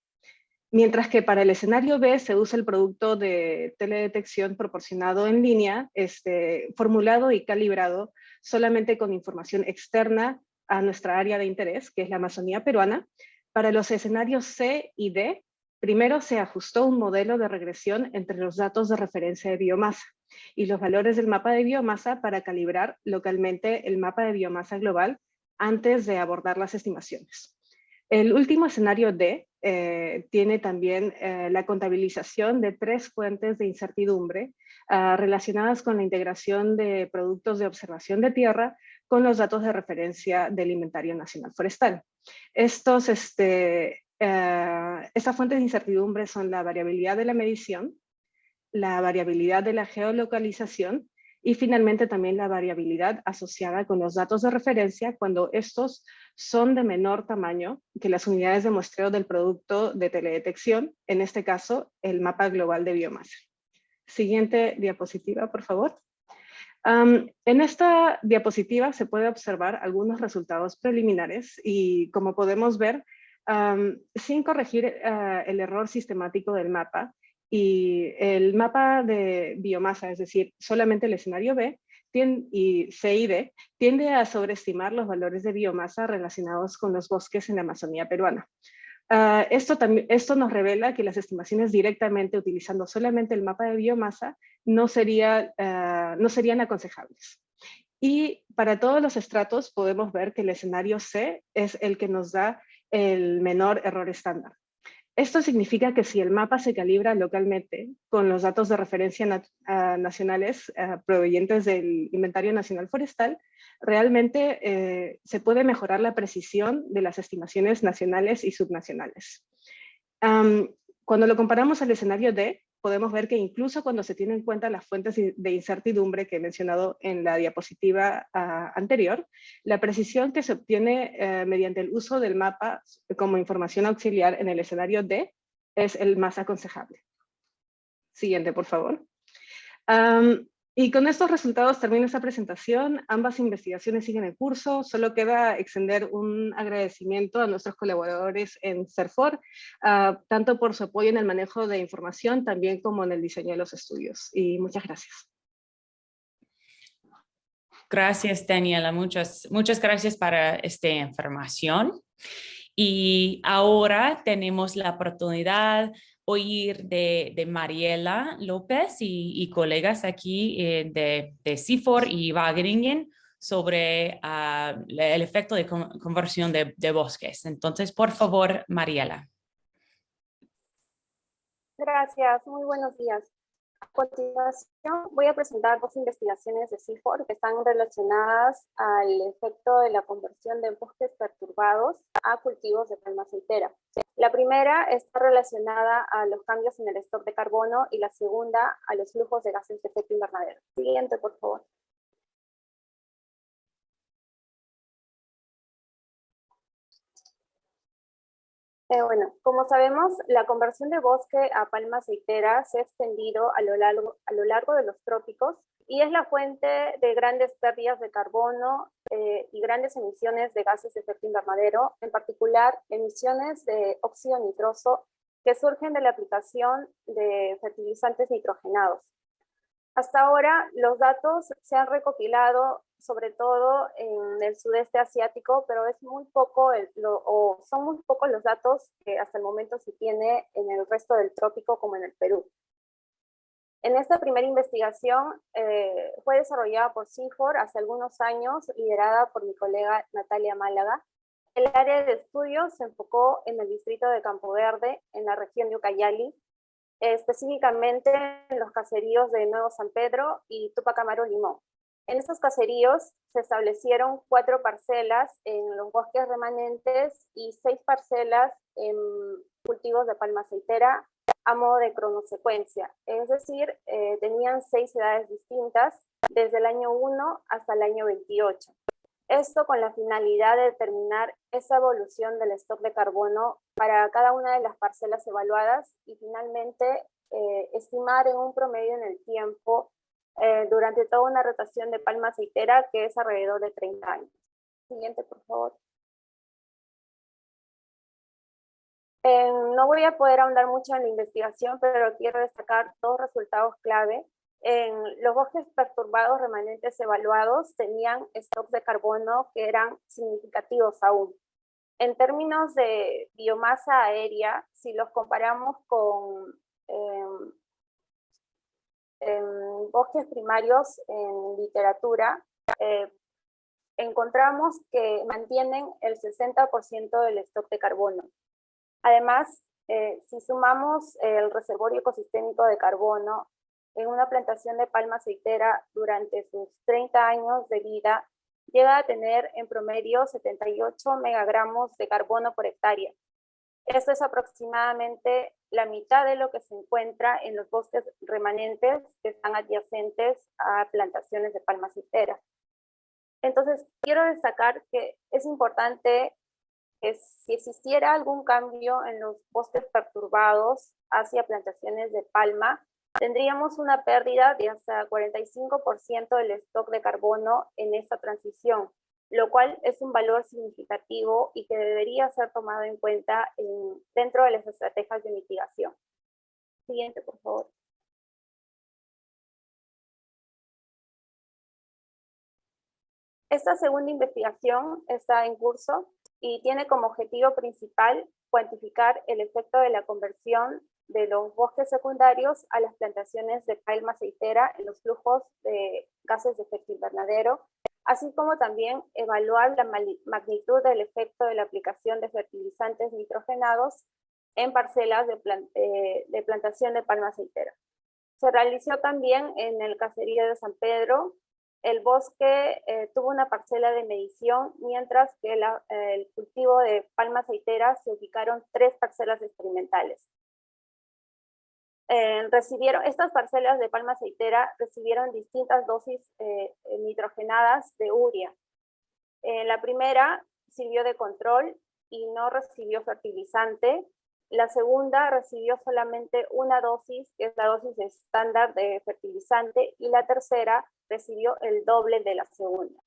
Mientras que para el escenario B se usa el producto de teledetección proporcionado en línea, este, formulado y calibrado solamente con información externa a nuestra área de interés, que es la Amazonía peruana. Para los escenarios C y D, primero se ajustó un modelo de regresión entre los datos de referencia de biomasa y los valores del mapa de biomasa para calibrar localmente el mapa de biomasa global antes de abordar las estimaciones. El último escenario D eh, tiene también eh, la contabilización de tres fuentes de incertidumbre ah, relacionadas con la integración de productos de observación de tierra con los datos de referencia del Inventario Nacional Forestal. Estos, este, eh, estas fuentes de incertidumbre son la variabilidad de la medición, la variabilidad de la geolocalización y finalmente también la variabilidad asociada con los datos de referencia cuando estos son de menor tamaño que las unidades de muestreo del producto de teledetección, en este caso el mapa global de biomasa. Siguiente diapositiva, por favor. en esta diapositiva se puede observar algunos resultados preliminares y como podemos ver, sin corregir eh, el error sistemático del mapa, y el mapa de biomasa, es decir, solamente el escenario B y C y D, tiende a sobreestimar los valores de biomasa relacionados con los bosques en la Amazonía peruana. Ah, esto, esto nos revela que las estimaciones directamente utilizando solamente el mapa de biomasa no, sería, ah, no serían aconsejables. Y para todos los estratos podemos ver que el escenario C es el que nos da el menor error estándar. Esto significa que si el mapa se calibra localmente con los datos de referencia nacionales ah, provenientes del Inventario Nacional Forestal, realmente eh, se puede mejorar la precisión de las estimaciones nacionales y subnacionales. cuando lo comparamos al escenario D, podemos ver que incluso cuando se tienen en cuenta las fuentes de incertidumbre que he mencionado en la diapositiva ah, anterior, la precisión que se obtiene eh, mediante el uso del mapa como información auxiliar en el escenario D es el más aconsejable. Siguiente, por favor. Y con estos resultados termino esta presentación. Ambas investigaciones siguen en curso. Solo queda extender un agradecimiento a nuestros colaboradores en CERFOR, ah, tanto por su apoyo en el manejo de información, también como en el diseño de los estudios. Y muchas gracias. Gracias, Daniela. Muchas, muchas gracias para esta información. Y ahora tenemos la oportunidad oír de, Mariela López y, colegas aquí eh, de, de CIFOR y Wageningen sobre ah, el efecto de conversión de, de, bosques. Entonces, por favor, Mariela. Gracias, muy buenos días. A continuación voy a presentar dos investigaciones de CIFOR que están relacionadas al efecto de la conversión de bosques perturbados a cultivos de palma aceitera. La primera está relacionada a los cambios en el stock de carbono y la segunda a los flujos de gases de efecto invernadero. Siguiente, por favor. Eh, bueno, como sabemos, la conversión de bosque a palma aceitera se ha extendido a lo, largo, a lo largo de los trópicos y es la fuente de grandes pérdidas de carbono eh, y grandes emisiones de gases de efecto invernadero, en particular emisiones de óxido nitroso que surgen de la aplicación de fertilizantes nitrogenados. Hasta ahora los datos se han recopilado sobre todo en el sudeste asiático, pero es muy poco, o son muy pocos los datos que hasta el momento se tiene en el resto del trópico como en el Perú. En esta primera investigación eh, fue desarrollada por CIFOR hace algunos años, liderada por mi colega Natalia Málaga. El área de estudio se enfocó en el distrito de Campo Verde, en la región de Ucayali, específicamente en los caseríos de Nuevo San Pedro y Tupac Amaru Limón. En estos caseríos se establecieron cuatro parcelas en los bosques remanentes y seis parcelas en cultivos de palma aceitera a modo de cronosecuencia. Es decir, eh, tenían seis edades distintas desde el año 1 hasta el año 28. Esto con la finalidad de determinar esa evolución del stock de carbono para cada una de las parcelas evaluadas y finalmente eh, estimar en un promedio en el tiempo eh, durante toda una rotación de palma aceitera que es alrededor de 30 años. Siguiente, por favor. Eh, no voy a poder ahondar mucho en la investigación, pero quiero destacar dos resultados clave en los bosques perturbados remanentes evaluados tenían stocks de carbono que eran significativos aún. En términos de biomasa aérea, si los comparamos con em, bosques primarios en literatura, eh, encontramos que mantienen el 60% del stock de carbono. Además, eh, si sumamos el reservorio ecosistémico de carbono en una plantación de palma aceitera durante sus 30 años de vida llega a tener en promedio 78 megagramos de carbono por hectárea. Esto es aproximadamente la mitad de lo que se encuentra en los bosques remanentes que están adyacentes a plantaciones de palma aceitera. Entonces, quiero destacar que es importante que si existiera algún cambio en los bosques perturbados hacia plantaciones de palma, tendríamos una pérdida de hasta 45% del stock de carbono en esta transición, lo cual es un valor significativo y que debería ser tomado en cuenta dentro de las estrategias de mitigación. Siguiente, por favor. Esta segunda investigación está en curso y tiene como objetivo principal cuantificar el efecto de la conversión de los bosques secundarios a las plantaciones de palma aceitera en los flujos de gases de efecto invernadero, así como también evaluar la magnitud del efecto de la aplicación de fertilizantes nitrogenados en parcelas de, eh, de plantación de palma aceitera. Se realizó también en el caserío de San Pedro. El bosque eh, tuvo una parcela de medición, mientras que el cultivo de palma aceitera se ubicaron tres parcelas experimentales. Eh, recibieron, estas parcelas de palma aceitera recibieron distintas dosis eh, nitrogenadas de urea. la primera sirvió de control y no recibió fertilizante. La segunda recibió solamente una dosis, que es la dosis estándar de fertilizante, y la tercera recibió el doble de la segunda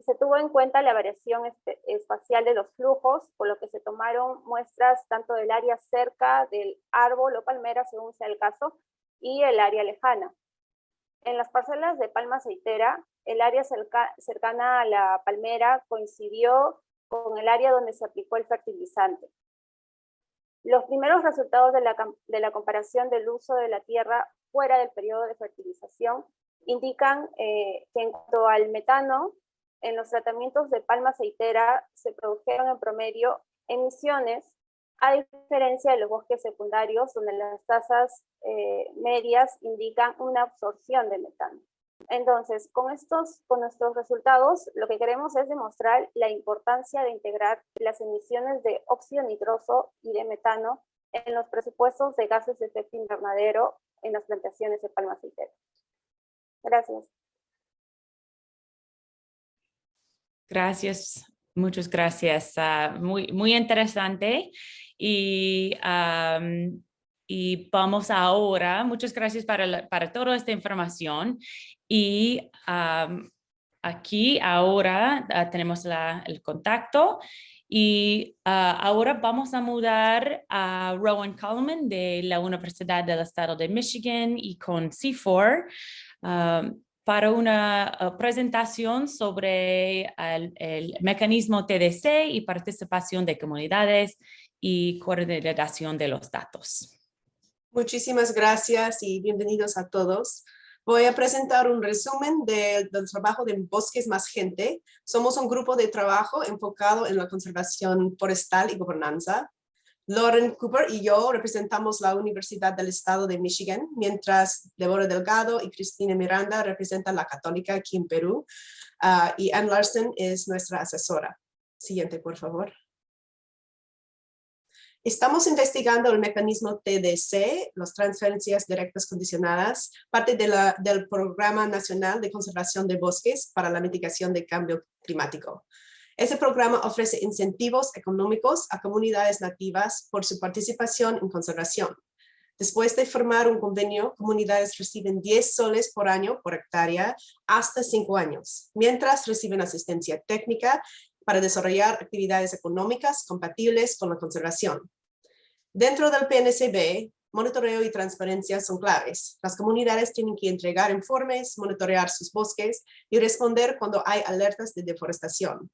se tuvo en cuenta la variación espacial de los flujos, por lo que se tomaron muestras tanto del área cerca del árbol o palmera, según sea el caso, y el área lejana. En las parcelas de palma aceitera, el área cercana a la palmera coincidió con el área donde se aplicó el fertilizante. Los primeros resultados de la, de la comparación del uso de la tierra fuera del periodo de fertilización indican eh, que en cuanto al metano, en los tratamientos de palma aceitera se produjeron en promedio emisiones, a diferencia de los bosques secundarios, donde las tasas eh, medias indican una absorción de metano. Entonces, con, estos, con nuestros resultados, lo que queremos es demostrar la importancia de integrar las emisiones de óxido nitroso y de metano en los presupuestos de gases de efecto invernadero en las plantaciones de palma aceitera. Gracias. Gracias, muchas gracias. Ah, muy, muy interesante. Y, y vamos ahora, muchas gracias para, para toda esta información. Y aquí ahora ah, tenemos la, el contacto Y ah, ahora vamos a mudar a Rowan Coleman de la Universidad del Estado de Michigan y con C4 ah, para una ah, presentación sobre el, mecanismo TDC y participación de comunidades y coordinación de los datos. Muchísimas gracias y bienvenidos a todos. Voy a presentar un resumen del trabajo de Bosques Más Gente. Somos un grupo de trabajo enfocado en la conservación forestal y gobernanza. Lauren Cooper y yo representamos la Universidad del Estado de Michigan, mientras Deborah Delgado y Cristina Miranda representan la Católica aquí en Perú, uh, y Ann Larson es nuestra asesora. Siguiente, por favor. Estamos investigando el mecanismo TDC, las transferencias directas condicionadas, parte del Programa Nacional de Conservación de Bosques para la Mitigación del Cambio Climático. Ese programa ofrece incentivos económicos a comunidades nativas por su participación en conservación. Después de formar un convenio, comunidades reciben 10 soles por año por hectárea hasta 5 años, mientras reciben asistencia técnica para desarrollar actividades económicas compatibles con la conservación. Dentro del PNCB, monitoreo y transparencia son claves. Las comunidades tienen que entregar informes, monitorear sus bosques y responder cuando hay alertas de deforestación.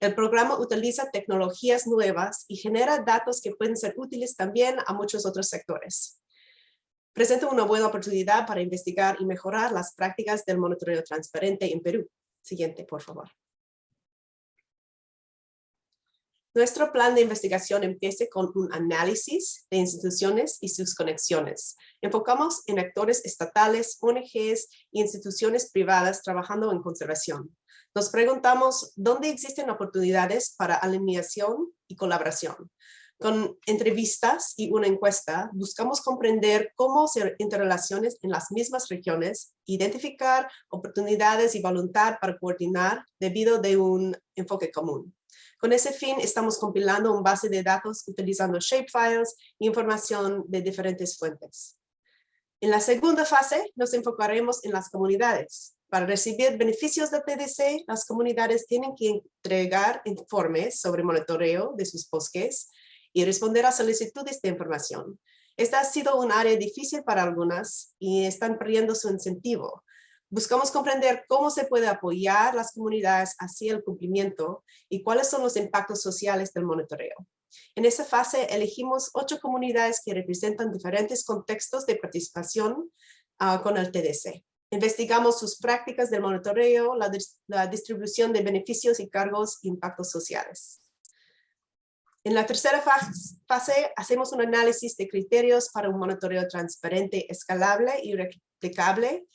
El programa utiliza tecnologías nuevas y genera datos que pueden ser útiles también a muchos otros sectores. Presenta una buena oportunidad para investigar y mejorar las prácticas del monitoreo transparente en Perú. Siguiente, por favor. Nuestro plan de investigación empieza con un análisis de instituciones y sus conexiones. Enfocamos en actores estatales, ONGs y instituciones privadas trabajando en conservación. Nos preguntamos dónde existen oportunidades para alineación y colaboración. Con entrevistas y una encuesta, buscamos comprender cómo se interrelaciones en las mismas regiones, identificar oportunidades y voluntad para coordinar debido de un enfoque común. Con ese fin, estamos compilando un base de datos utilizando shapefiles e información de diferentes fuentes. En la segunda fase, nos enfocaremos en las comunidades. Para recibir beneficios del TDC, las comunidades tienen que entregar informes sobre monitoreo de sus bosques y responder a solicitudes de información. Esta ha sido un área difícil para algunas y están perdiendo su incentivo. Buscamos comprender cómo se puede apoyar las comunidades hacia el cumplimiento y cuáles son los impactos sociales del monitoreo. En esta fase elegimos ocho comunidades que representan diferentes contextos de participación uh, con el TDC. Investigamos sus prácticas del monitoreo, la, la distribución de beneficios y cargos e impactos sociales. En la tercera fase hacemos un análisis de criterios para un monitoreo transparente, escalable y replicable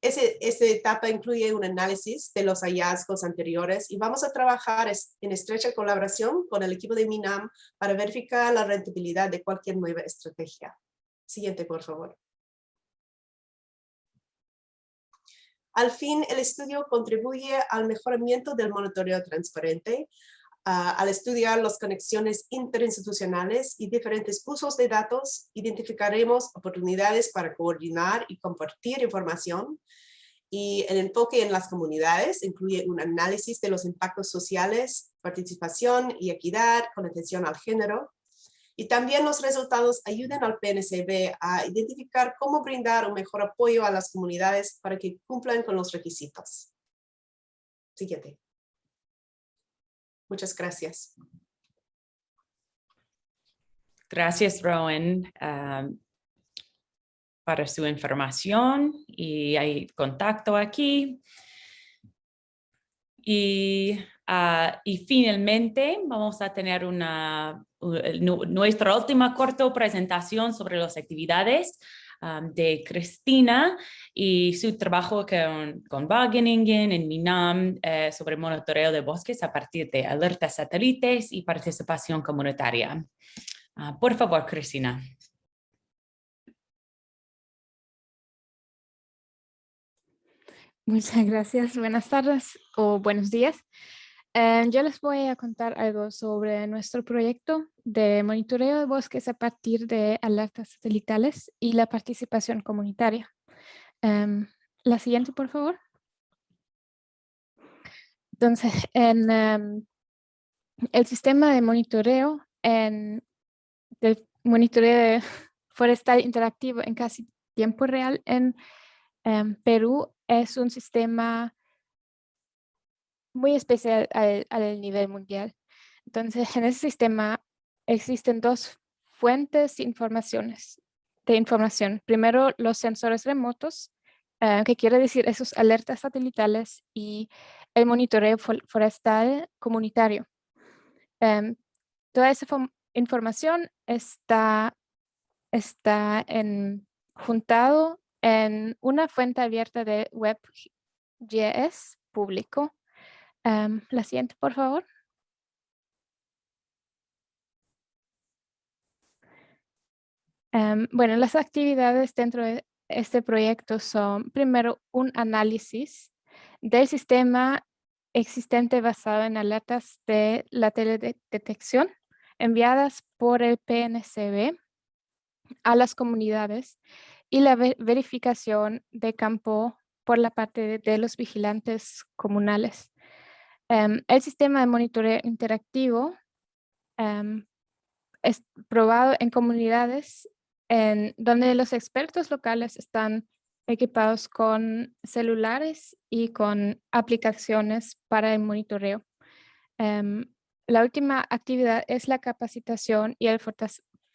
ese, esa etapa incluye un análisis de los hallazgos anteriores y vamos a trabajar en estrecha colaboración con el equipo de MINAM para verificar la rentabilidad de cualquier nueva estrategia. Siguiente, por favor. Al fin, el estudio contribuye al mejoramiento del monitoreo transparente, al estudiar las conexiones interinstitucionales y diferentes usos de datos, identificaremos oportunidades para coordinar y compartir información. Y el enfoque en las comunidades incluye un análisis de los impactos sociales, participación y equidad con atención al género. Y también los resultados ayudan al PNCB a identificar cómo brindar un mejor apoyo a las comunidades para que cumplan con los requisitos. Siguiente. Muchas gracias. Gracias, Rowan, um, para su información y hay contacto aquí. Y, uh, y finalmente vamos a tener una, nuestra última corta presentación sobre las actividades de Cristina y su trabajo con, con Wageningen en Minam eh, sobre monitoreo de bosques a partir de alertas satélites y participación comunitaria. Ah, por favor, Cristina. Muchas gracias. Buenas tardes o buenos días. Eh, yo les voy a contar algo sobre nuestro proyecto de monitoreo de bosques a partir de alertas satelitales y la participación comunitaria. Em, la siguiente, por favor. Entonces, en, em, el sistema de monitoreo en del monitoreo forestal interactivo en casi tiempo real en em, Perú es un sistema muy especial al, al, nivel mundial. Entonces, en ese sistema existen dos fuentes de informaciones, de información. Primero, los sensores remotos, uh, que quiere decir esos alertas satelitales y el monitoreo forestal comunitario. Um, toda esa información está, está en, juntado en una fuente abierta de WebGS público. Um, la siguiente, por favor. Um, bueno, las actividades dentro de este proyecto son, primero, un análisis del sistema existente basado en alertas de la teledetección enviadas por el PNCB a las comunidades y la verificación de campo por la parte de, los vigilantes comunales. Em, el sistema de monitoreo interactivo em, es probado en comunidades donde los expertos locales están equipados con celulares y con aplicaciones para el monitoreo. Em, la última actividad es la capacitación y el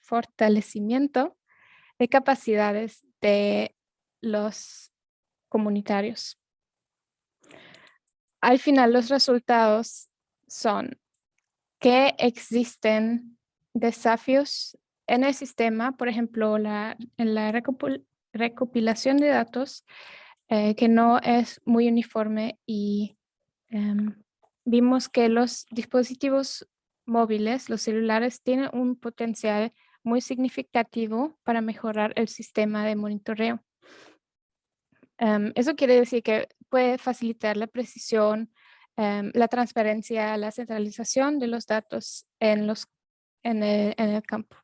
fortalecimiento de capacidades de los comunitarios. Al final, los resultados son que existen desafíos en el sistema, por ejemplo, la, en la recopilación de datos eh, que no es muy uniforme y em, vimos que los dispositivos móviles, los celulares, tienen un potencial muy significativo para mejorar el sistema de monitoreo. Em, eso quiere decir que puede facilitar la precisión, em, la transparencia, la centralización de los datos en, los, en, el, campo.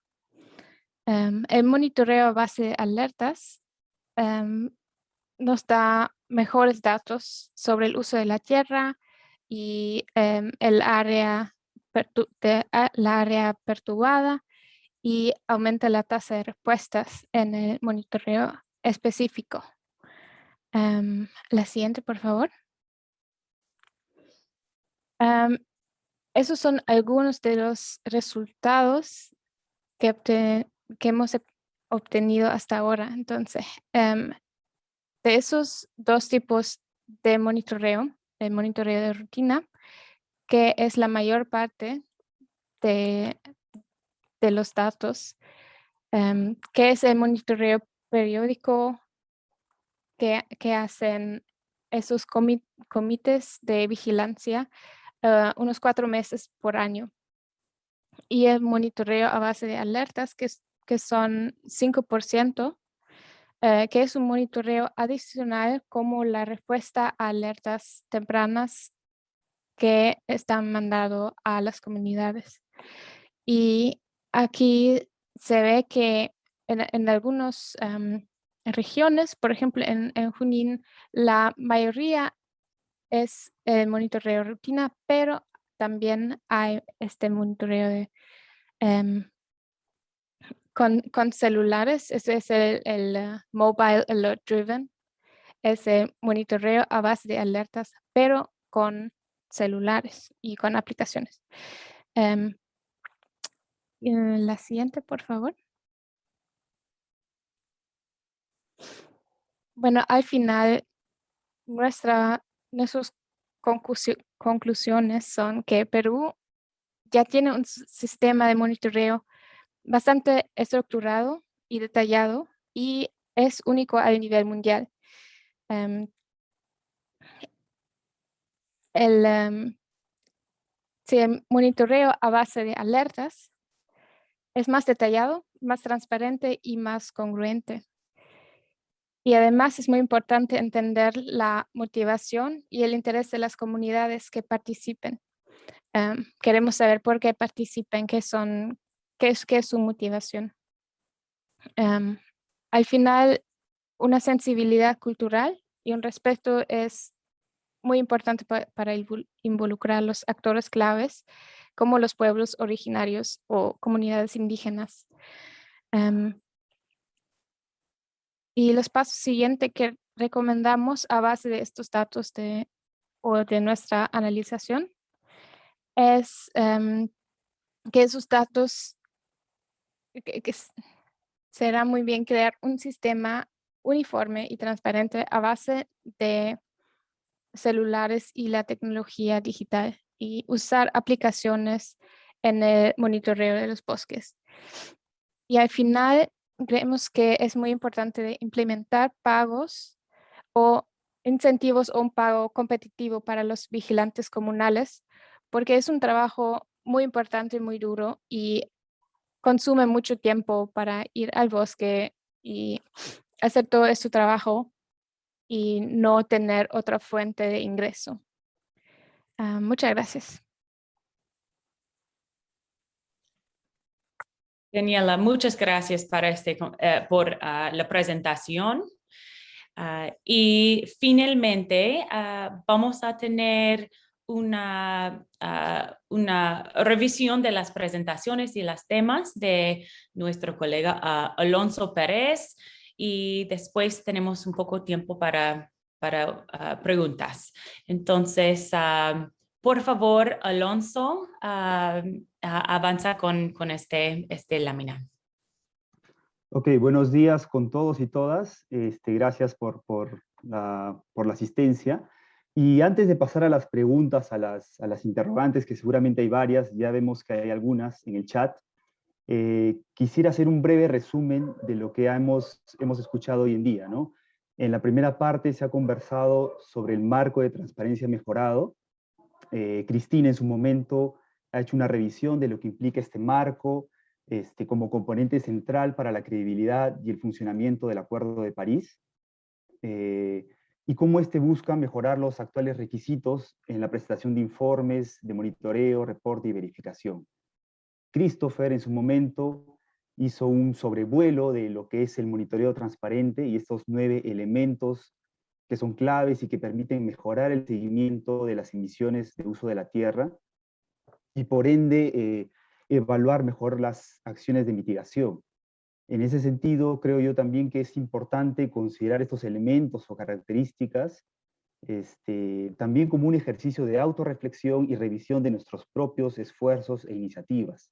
Em, el monitoreo a base de alertas nos da mejores datos sobre el uso de la tierra y el área, la área perturbada y aumenta la tasa de respuestas en el monitoreo específico. La siguiente, por favor. esos son algunos de los resultados que, que hemos obtenido hasta ahora. Entonces, de esos dos tipos de monitoreo, el monitoreo de rutina, que es la mayor parte de, de los datos, que es el monitoreo periódico que, hacen esos comités de vigilancia uh, unos cuatro meses por año. Y el monitoreo a base de alertas, que, que son 5%, uh, que es un monitoreo adicional como la respuesta a alertas tempranas que están mandado a las comunidades. Y aquí se ve que en, algunas regiones, por ejemplo en, Junín, la mayoría es el monitoreo rutina, pero también hay este monitoreo de, em, con, celulares, ese es el, uh, Mobile Alert Driven, ese monitoreo a base de alertas, pero con celulares y con aplicaciones. Eh, la siguiente, por favor. Bueno, al final, nuestra, nuestras conclusiones son que Perú ya tiene un sistema de monitoreo bastante estructurado y detallado y es único a nivel mundial. Em, em, el monitoreo a base de alertas es más detallado, más transparente y más congruente. Y además es muy importante entender la motivación y el interés de las comunidades que participen. Em, queremos saber por qué participen, qué, son, qué, es, qué es su motivación. Em, al final, una sensibilidad cultural y un respeto es muy importante para involucrar los actores claves como los pueblos originarios o comunidades indígenas. Em, y los pasos siguientes que recomendamos a base de estos datos de, o de nuestra analización es em, que esos datos, que, será muy bien crear un sistema uniforme y transparente a base de celulares y la tecnología digital y usar aplicaciones en el monitoreo de los bosques. Y al final creemos que es muy importante implementar pagos o incentivos o un pago competitivo para los vigilantes comunales, porque es un trabajo muy importante y muy duro y consume mucho tiempo para ir al bosque y hacer todo este trabajo y no tener otra fuente de ingreso. Ah, muchas gracias. Daniela, muchas gracias para este, eh, por ah, la presentación. Ah, y finalmente vamos a tener una, una revisión de las presentaciones y los temas de nuestro colega Alonso Pérez y después tenemos un poco tiempo para, para preguntas. Entonces, por favor, Alonso, avanza con, con este, este lámina. Ok, buenos días con todos y todas. Este, gracias por, por, la, por la asistencia. Y antes de pasar a las preguntas, a las, a las interrogantes, que seguramente hay varias, ya vemos que hay algunas en el chat, eh, quisiera hacer un breve resumen de lo que hemos, hemos escuchado hoy en día. ¿no? En la primera parte se ha conversado sobre el marco de transparencia mejorado, eh, Cristina en su momento ha hecho una revisión de lo que implica este marco este, como componente central para la credibilidad y el funcionamiento del Acuerdo de París, eh, y cómo este busca mejorar los actuales requisitos en la prestación de informes, de monitoreo, reporte y verificación. Christopher en su momento hizo un sobrevuelo de lo que es el monitoreo transparente y estos nueve elementos que son claves y que permiten mejorar el seguimiento de las emisiones de uso de la tierra y por ende eh, evaluar mejor las acciones de mitigación. En ese sentido, creo yo también que es importante considerar estos elementos o características este, también como un ejercicio de autorreflexión y revisión de nuestros propios esfuerzos e iniciativas.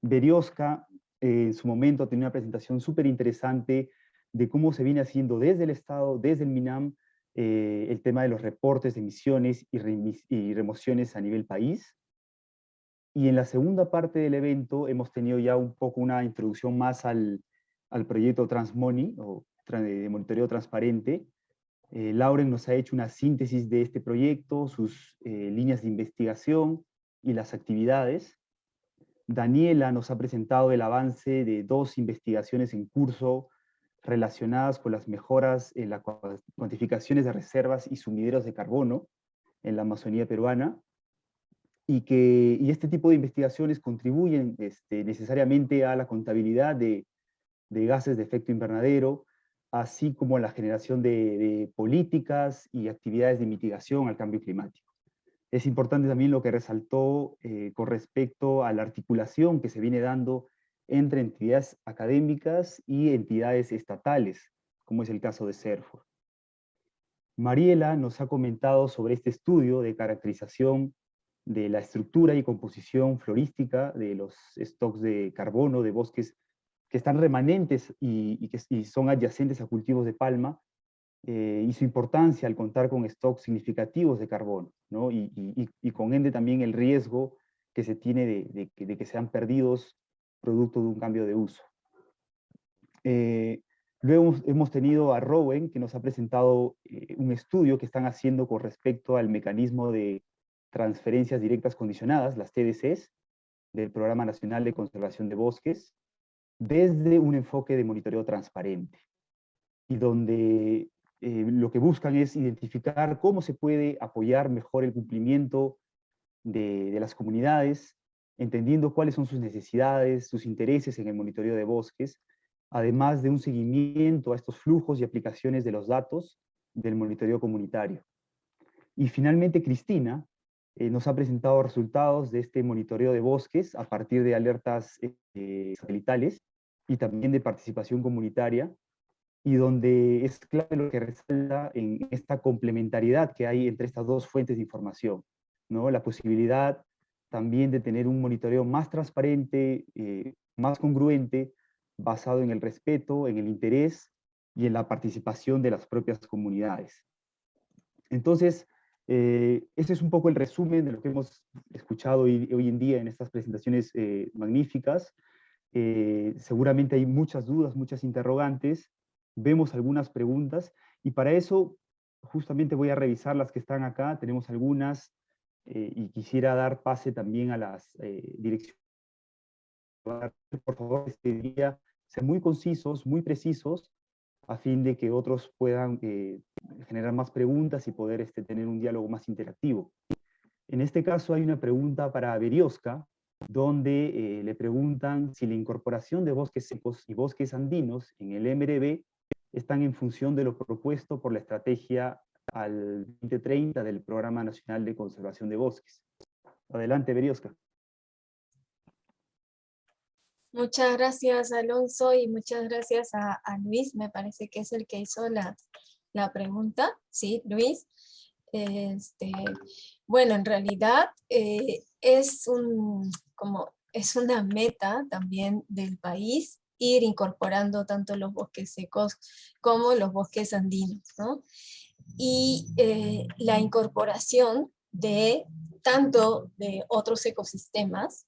Berioska eh, en su momento tenía una presentación súper interesante de cómo se viene haciendo desde el Estado, desde el MINAM, eh, el tema de los reportes de emisiones y, remociones a nivel país. Y en la segunda parte del evento hemos tenido ya un poco una introducción más al, al proyecto Transmoney, o de monitoreo transparente. Eh, Lauren nos ha hecho una síntesis de este proyecto, sus eh, líneas de investigación y las actividades. Daniela nos ha presentado el avance de dos investigaciones en curso relacionadas con las mejoras en las cuantificaciones de reservas y sumideros de carbono en la Amazonía peruana, y que y este tipo de investigaciones contribuyen este, necesariamente a la contabilidad de, gases de efecto invernadero, así como a la generación de, políticas y actividades de mitigación al cambio climático. Es importante también lo que resaltó eh, con respecto a la articulación que se viene dando entre entidades académicas y entidades estatales, como es el caso de CERFOR. Mariela nos ha comentado sobre este estudio de caracterización de la estructura y composición florística de los stocks de carbono de bosques que están remanentes y, que son adyacentes a cultivos de palma, eh, y su importancia al contar con stocks significativos de carbono, ¿no? y, con ende también el riesgo que se tiene de, de que sean perdidos producto de un cambio de uso. Eh, luego hemos tenido a Rowen, que nos ha presentado eh, un estudio que están haciendo con respecto al mecanismo de transferencias directas condicionadas, las TDCs, del Programa Nacional de Conservación de Bosques, desde un enfoque de monitoreo transparente, y donde eh, lo que buscan es identificar cómo se puede apoyar mejor el cumplimiento de, de las comunidades entendiendo cuáles son sus necesidades, sus intereses en el monitoreo de bosques, además de un seguimiento a estos flujos y aplicaciones de los datos del monitoreo comunitario. Y finalmente Cristina eh, nos ha presentado resultados de este monitoreo de bosques a partir de alertas eh, satelitales y también de participación comunitaria, y donde es clave lo que resalta en esta complementariedad que hay entre estas dos fuentes de información, ¿no? La posibilidad también de tener un monitoreo más transparente, eh, más congruente, basado en el respeto, en el interés y en la participación de las propias comunidades. Entonces, eh, ese es un poco el resumen de lo que hemos escuchado hoy, hoy en día en estas presentaciones eh, magníficas. Eh, seguramente hay muchas dudas, muchas interrogantes, vemos algunas preguntas, y para eso justamente voy a revisar las que están acá, tenemos algunas, y quisiera dar pase también a las direcciones. Por favor, este día, ser muy concisos, muy precisos, a fin de que otros puedan eh, generar más preguntas y poder este, tener un diálogo más interactivo. En este caso hay una pregunta para Berioska, donde eh, le preguntan si la incorporación de bosques secos y bosques andinos en el MRB están en función de lo propuesto por la estrategia al 2030 del Programa Nacional de Conservación de Bosques. Adelante, Berioska. Muchas gracias, Alonso, y muchas gracias a, Luis, me parece que es el que hizo la, pregunta. Sí, Luis. Este, bueno, en realidad eh, es, un, como, es una meta también del país ir incorporando tanto los bosques secos como los bosques andinos, ¿no? Y eh, la incorporación de tanto de otros ecosistemas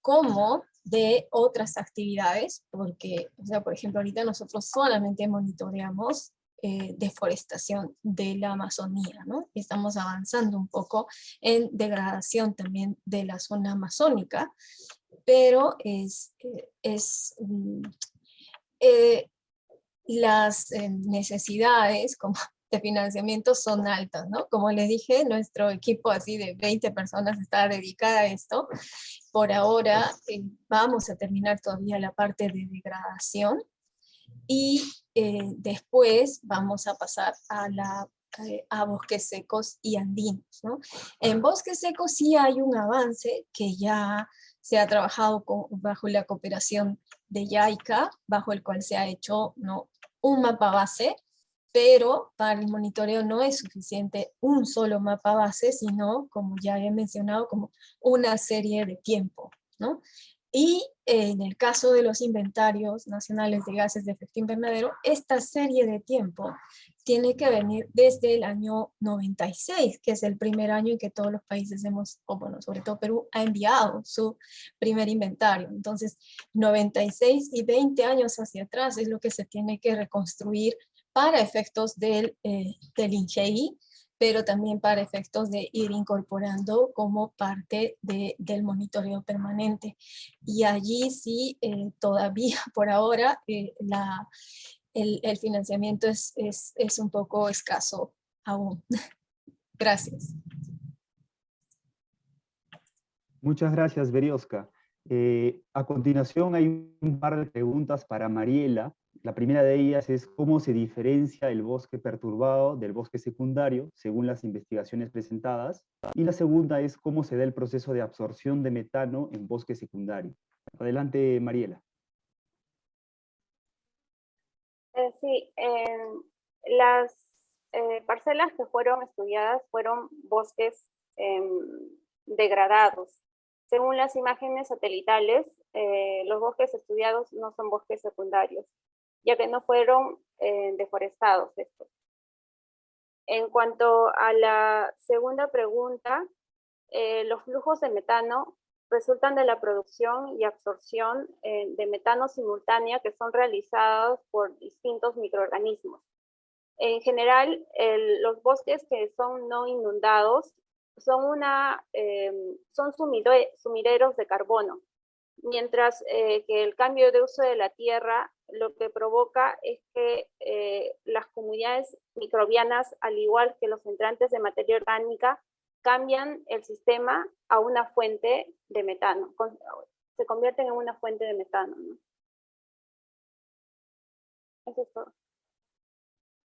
como de otras actividades, porque, o sea, por ejemplo, ahorita nosotros solamente monitoreamos eh, deforestación de la Amazonía, ¿no? Estamos avanzando un poco en degradación también de la zona amazónica, pero es, es mm, eh, las necesidades, como de financiamiento son altas, ¿no? Como les dije, nuestro equipo así de 20 personas está dedicada a esto. Por ahora eh, vamos a terminar todavía la parte de degradación y eh, después vamos a pasar a la eh, a bosques secos y andinos. ¿no? En bosques secos sí hay un avance que ya se ha trabajado bajo la cooperación de YAICA, bajo el cual se ha hecho ¿no? un mapa base pero para el monitoreo no es suficiente un solo mapa base, sino, como ya he mencionado, como una serie de tiempo. ¿no? Y en el caso de los inventarios nacionales de gases de efecto invernadero, esta serie de tiempo tiene que venir desde el año 96, que es el primer año en que todos los países hemos, o bueno, sobre todo Perú, ha enviado su primer inventario. Entonces, 96 y 20 años hacia atrás es lo que se tiene que reconstruir para efectos del, eh, del INGEI, pero también para efectos de ir incorporando como parte de, del monitoreo permanente. Y allí sí, eh, todavía por ahora, eh, la, el, el, financiamiento es, es, es un poco escaso aún. Gracias. Muchas gracias, Berioska. Eh, a continuación hay un par de preguntas para Mariela. La primera de ellas es cómo se diferencia el bosque perturbado del bosque secundario según las investigaciones presentadas. Y la segunda es cómo se da el proceso de absorción de metano en bosque secundario. Adelante, Mariela. Eh, sí, las eh, parcelas que fueron estudiadas fueron bosques em, degradados. Según las imágenes satelitales, eh, los bosques estudiados no son bosques secundarios ya que no fueron eh, deforestados estos. En cuanto a la segunda pregunta, eh, los flujos de metano resultan de la producción y absorción eh, de metano simultánea que son realizados por distintos microorganismos. En general, los bosques que son no inundados son, una, son sumideros de carbono, mientras que el cambio de uso de la tierra lo que provoca es que eh, las comunidades microbianas, al igual que los entrantes de materia orgánica, cambian el sistema a una fuente de metano, se convierten en una fuente de metano. Eso es todo.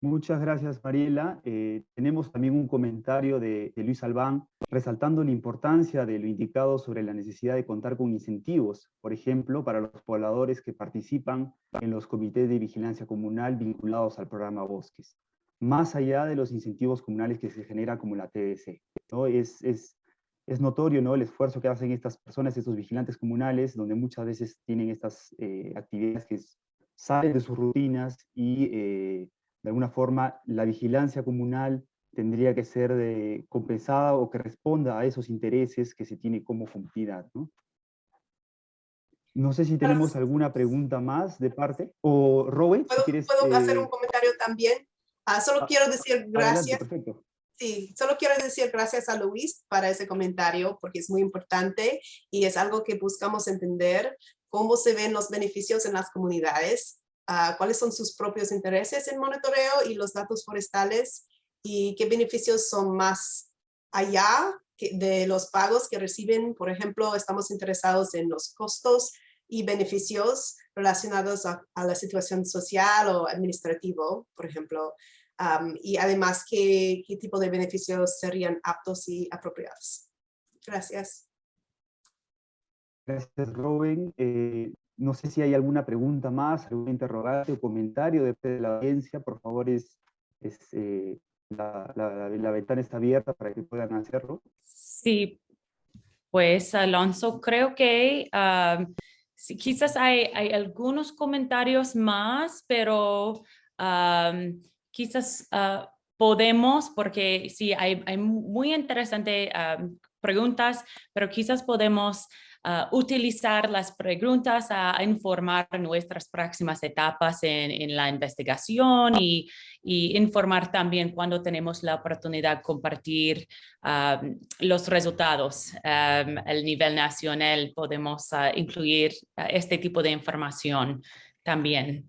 Muchas gracias, Mariela. Eh, tenemos también un comentario de, de, Luis Albán resaltando la importancia de lo indicado sobre la necesidad de contar con incentivos, por ejemplo, para los pobladores que participan en los comités de vigilancia comunal vinculados al programa Bosques, más allá de los incentivos comunales que se genera como la TDC. ¿no? Es, es, es notorio ¿no? el esfuerzo que hacen estas personas, estos vigilantes comunales, donde muchas veces tienen estas eh, actividades que salen de sus rutinas y eh, de alguna forma la vigilancia comunal tendría que ser de, compensada o que responda a esos intereses que se tiene como comunidad. ¿no? No sé si tenemos alguna pregunta más de parte. O Robert, ¿Puedo, si quieres, ¿puedo eh, hacer un comentario también? Ah, solo ah, quiero decir gracias. Adelante, perfecto. Sí, solo quiero decir gracias a Luis para ese comentario porque es muy importante y es algo que buscamos entender cómo se ven los beneficios en las comunidades, uh, cuáles son sus propios intereses en monitoreo y los datos forestales y qué beneficios son más allá de los pagos que reciben. Por ejemplo, estamos interesados en los costos y beneficios relacionados a, a la situación social o administrativo, por ejemplo, Um, y además ¿qué, qué tipo de beneficios serían aptos y apropiados. Gracias. Gracias, Robin. Eh, no sé si hay alguna pregunta más, algún interrogante o comentario de la audiencia. Por favor, es, es eh, la, ventana está abierta para que puedan hacerlo. Sí, pues Alonso, creo que sí, quizás hay, algunos comentarios más, pero um, quizás uh, podemos, porque sí, hay, muy interesantes uh, preguntas, pero quizás podemos uh, utilizar las preguntas a, a, informar nuestras próximas etapas en, en la investigación y, y, informar también cuando tenemos la oportunidad de compartir um, los resultados. Um, el nivel nacional podemos incluir este tipo de información también.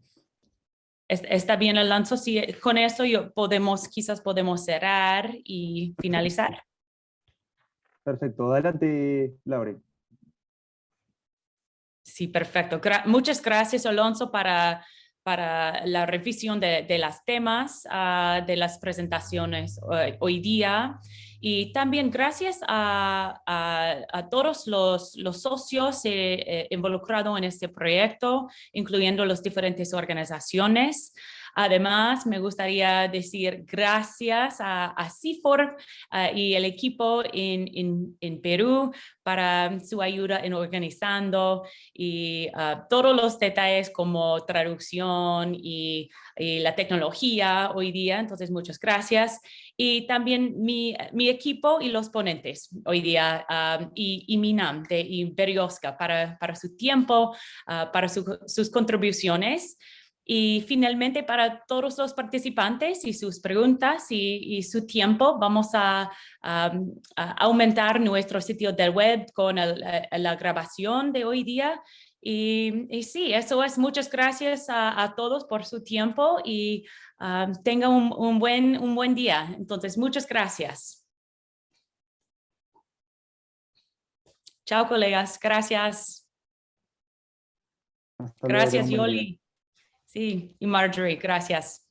Está bien, Alonso, sí, con eso yo podemos, quizás podemos cerrar y finalizar. Perfecto, adelante, Laure. Sí, perfecto. Muchas gracias, Alonso, para, para la revisión de, de las temas, uh, de las presentaciones uh, hoy día. Y también gracias a, a, a todos los, los socios eh, eh, involucrados en este proyecto, incluyendo las diferentes organizaciones. Además, me gustaría decir gracias a, CIFOR uh, y el equipo en, en, Perú para su ayuda en organizando y uh, todos los detalles como traducción y, y, la tecnología hoy día. Entonces, muchas gracias. Y también mi, mi equipo y los ponentes hoy día um, y, y Minam de Imperiosca para, para su tiempo, uh, para su, sus contribuciones. Y finalmente para todos los participantes y sus preguntas y, y su tiempo, vamos a, a, a, aumentar nuestro sitio del web con el, la grabación de hoy día. Y, y sí, eso es. Muchas gracias a, a todos por su tiempo y um, tengan un, un, buen, un buen día. Entonces, muchas gracias. Chao, colegas. Gracias. Hasta Gracias, luego, Yoli. Sí, y Marjorie, gracias.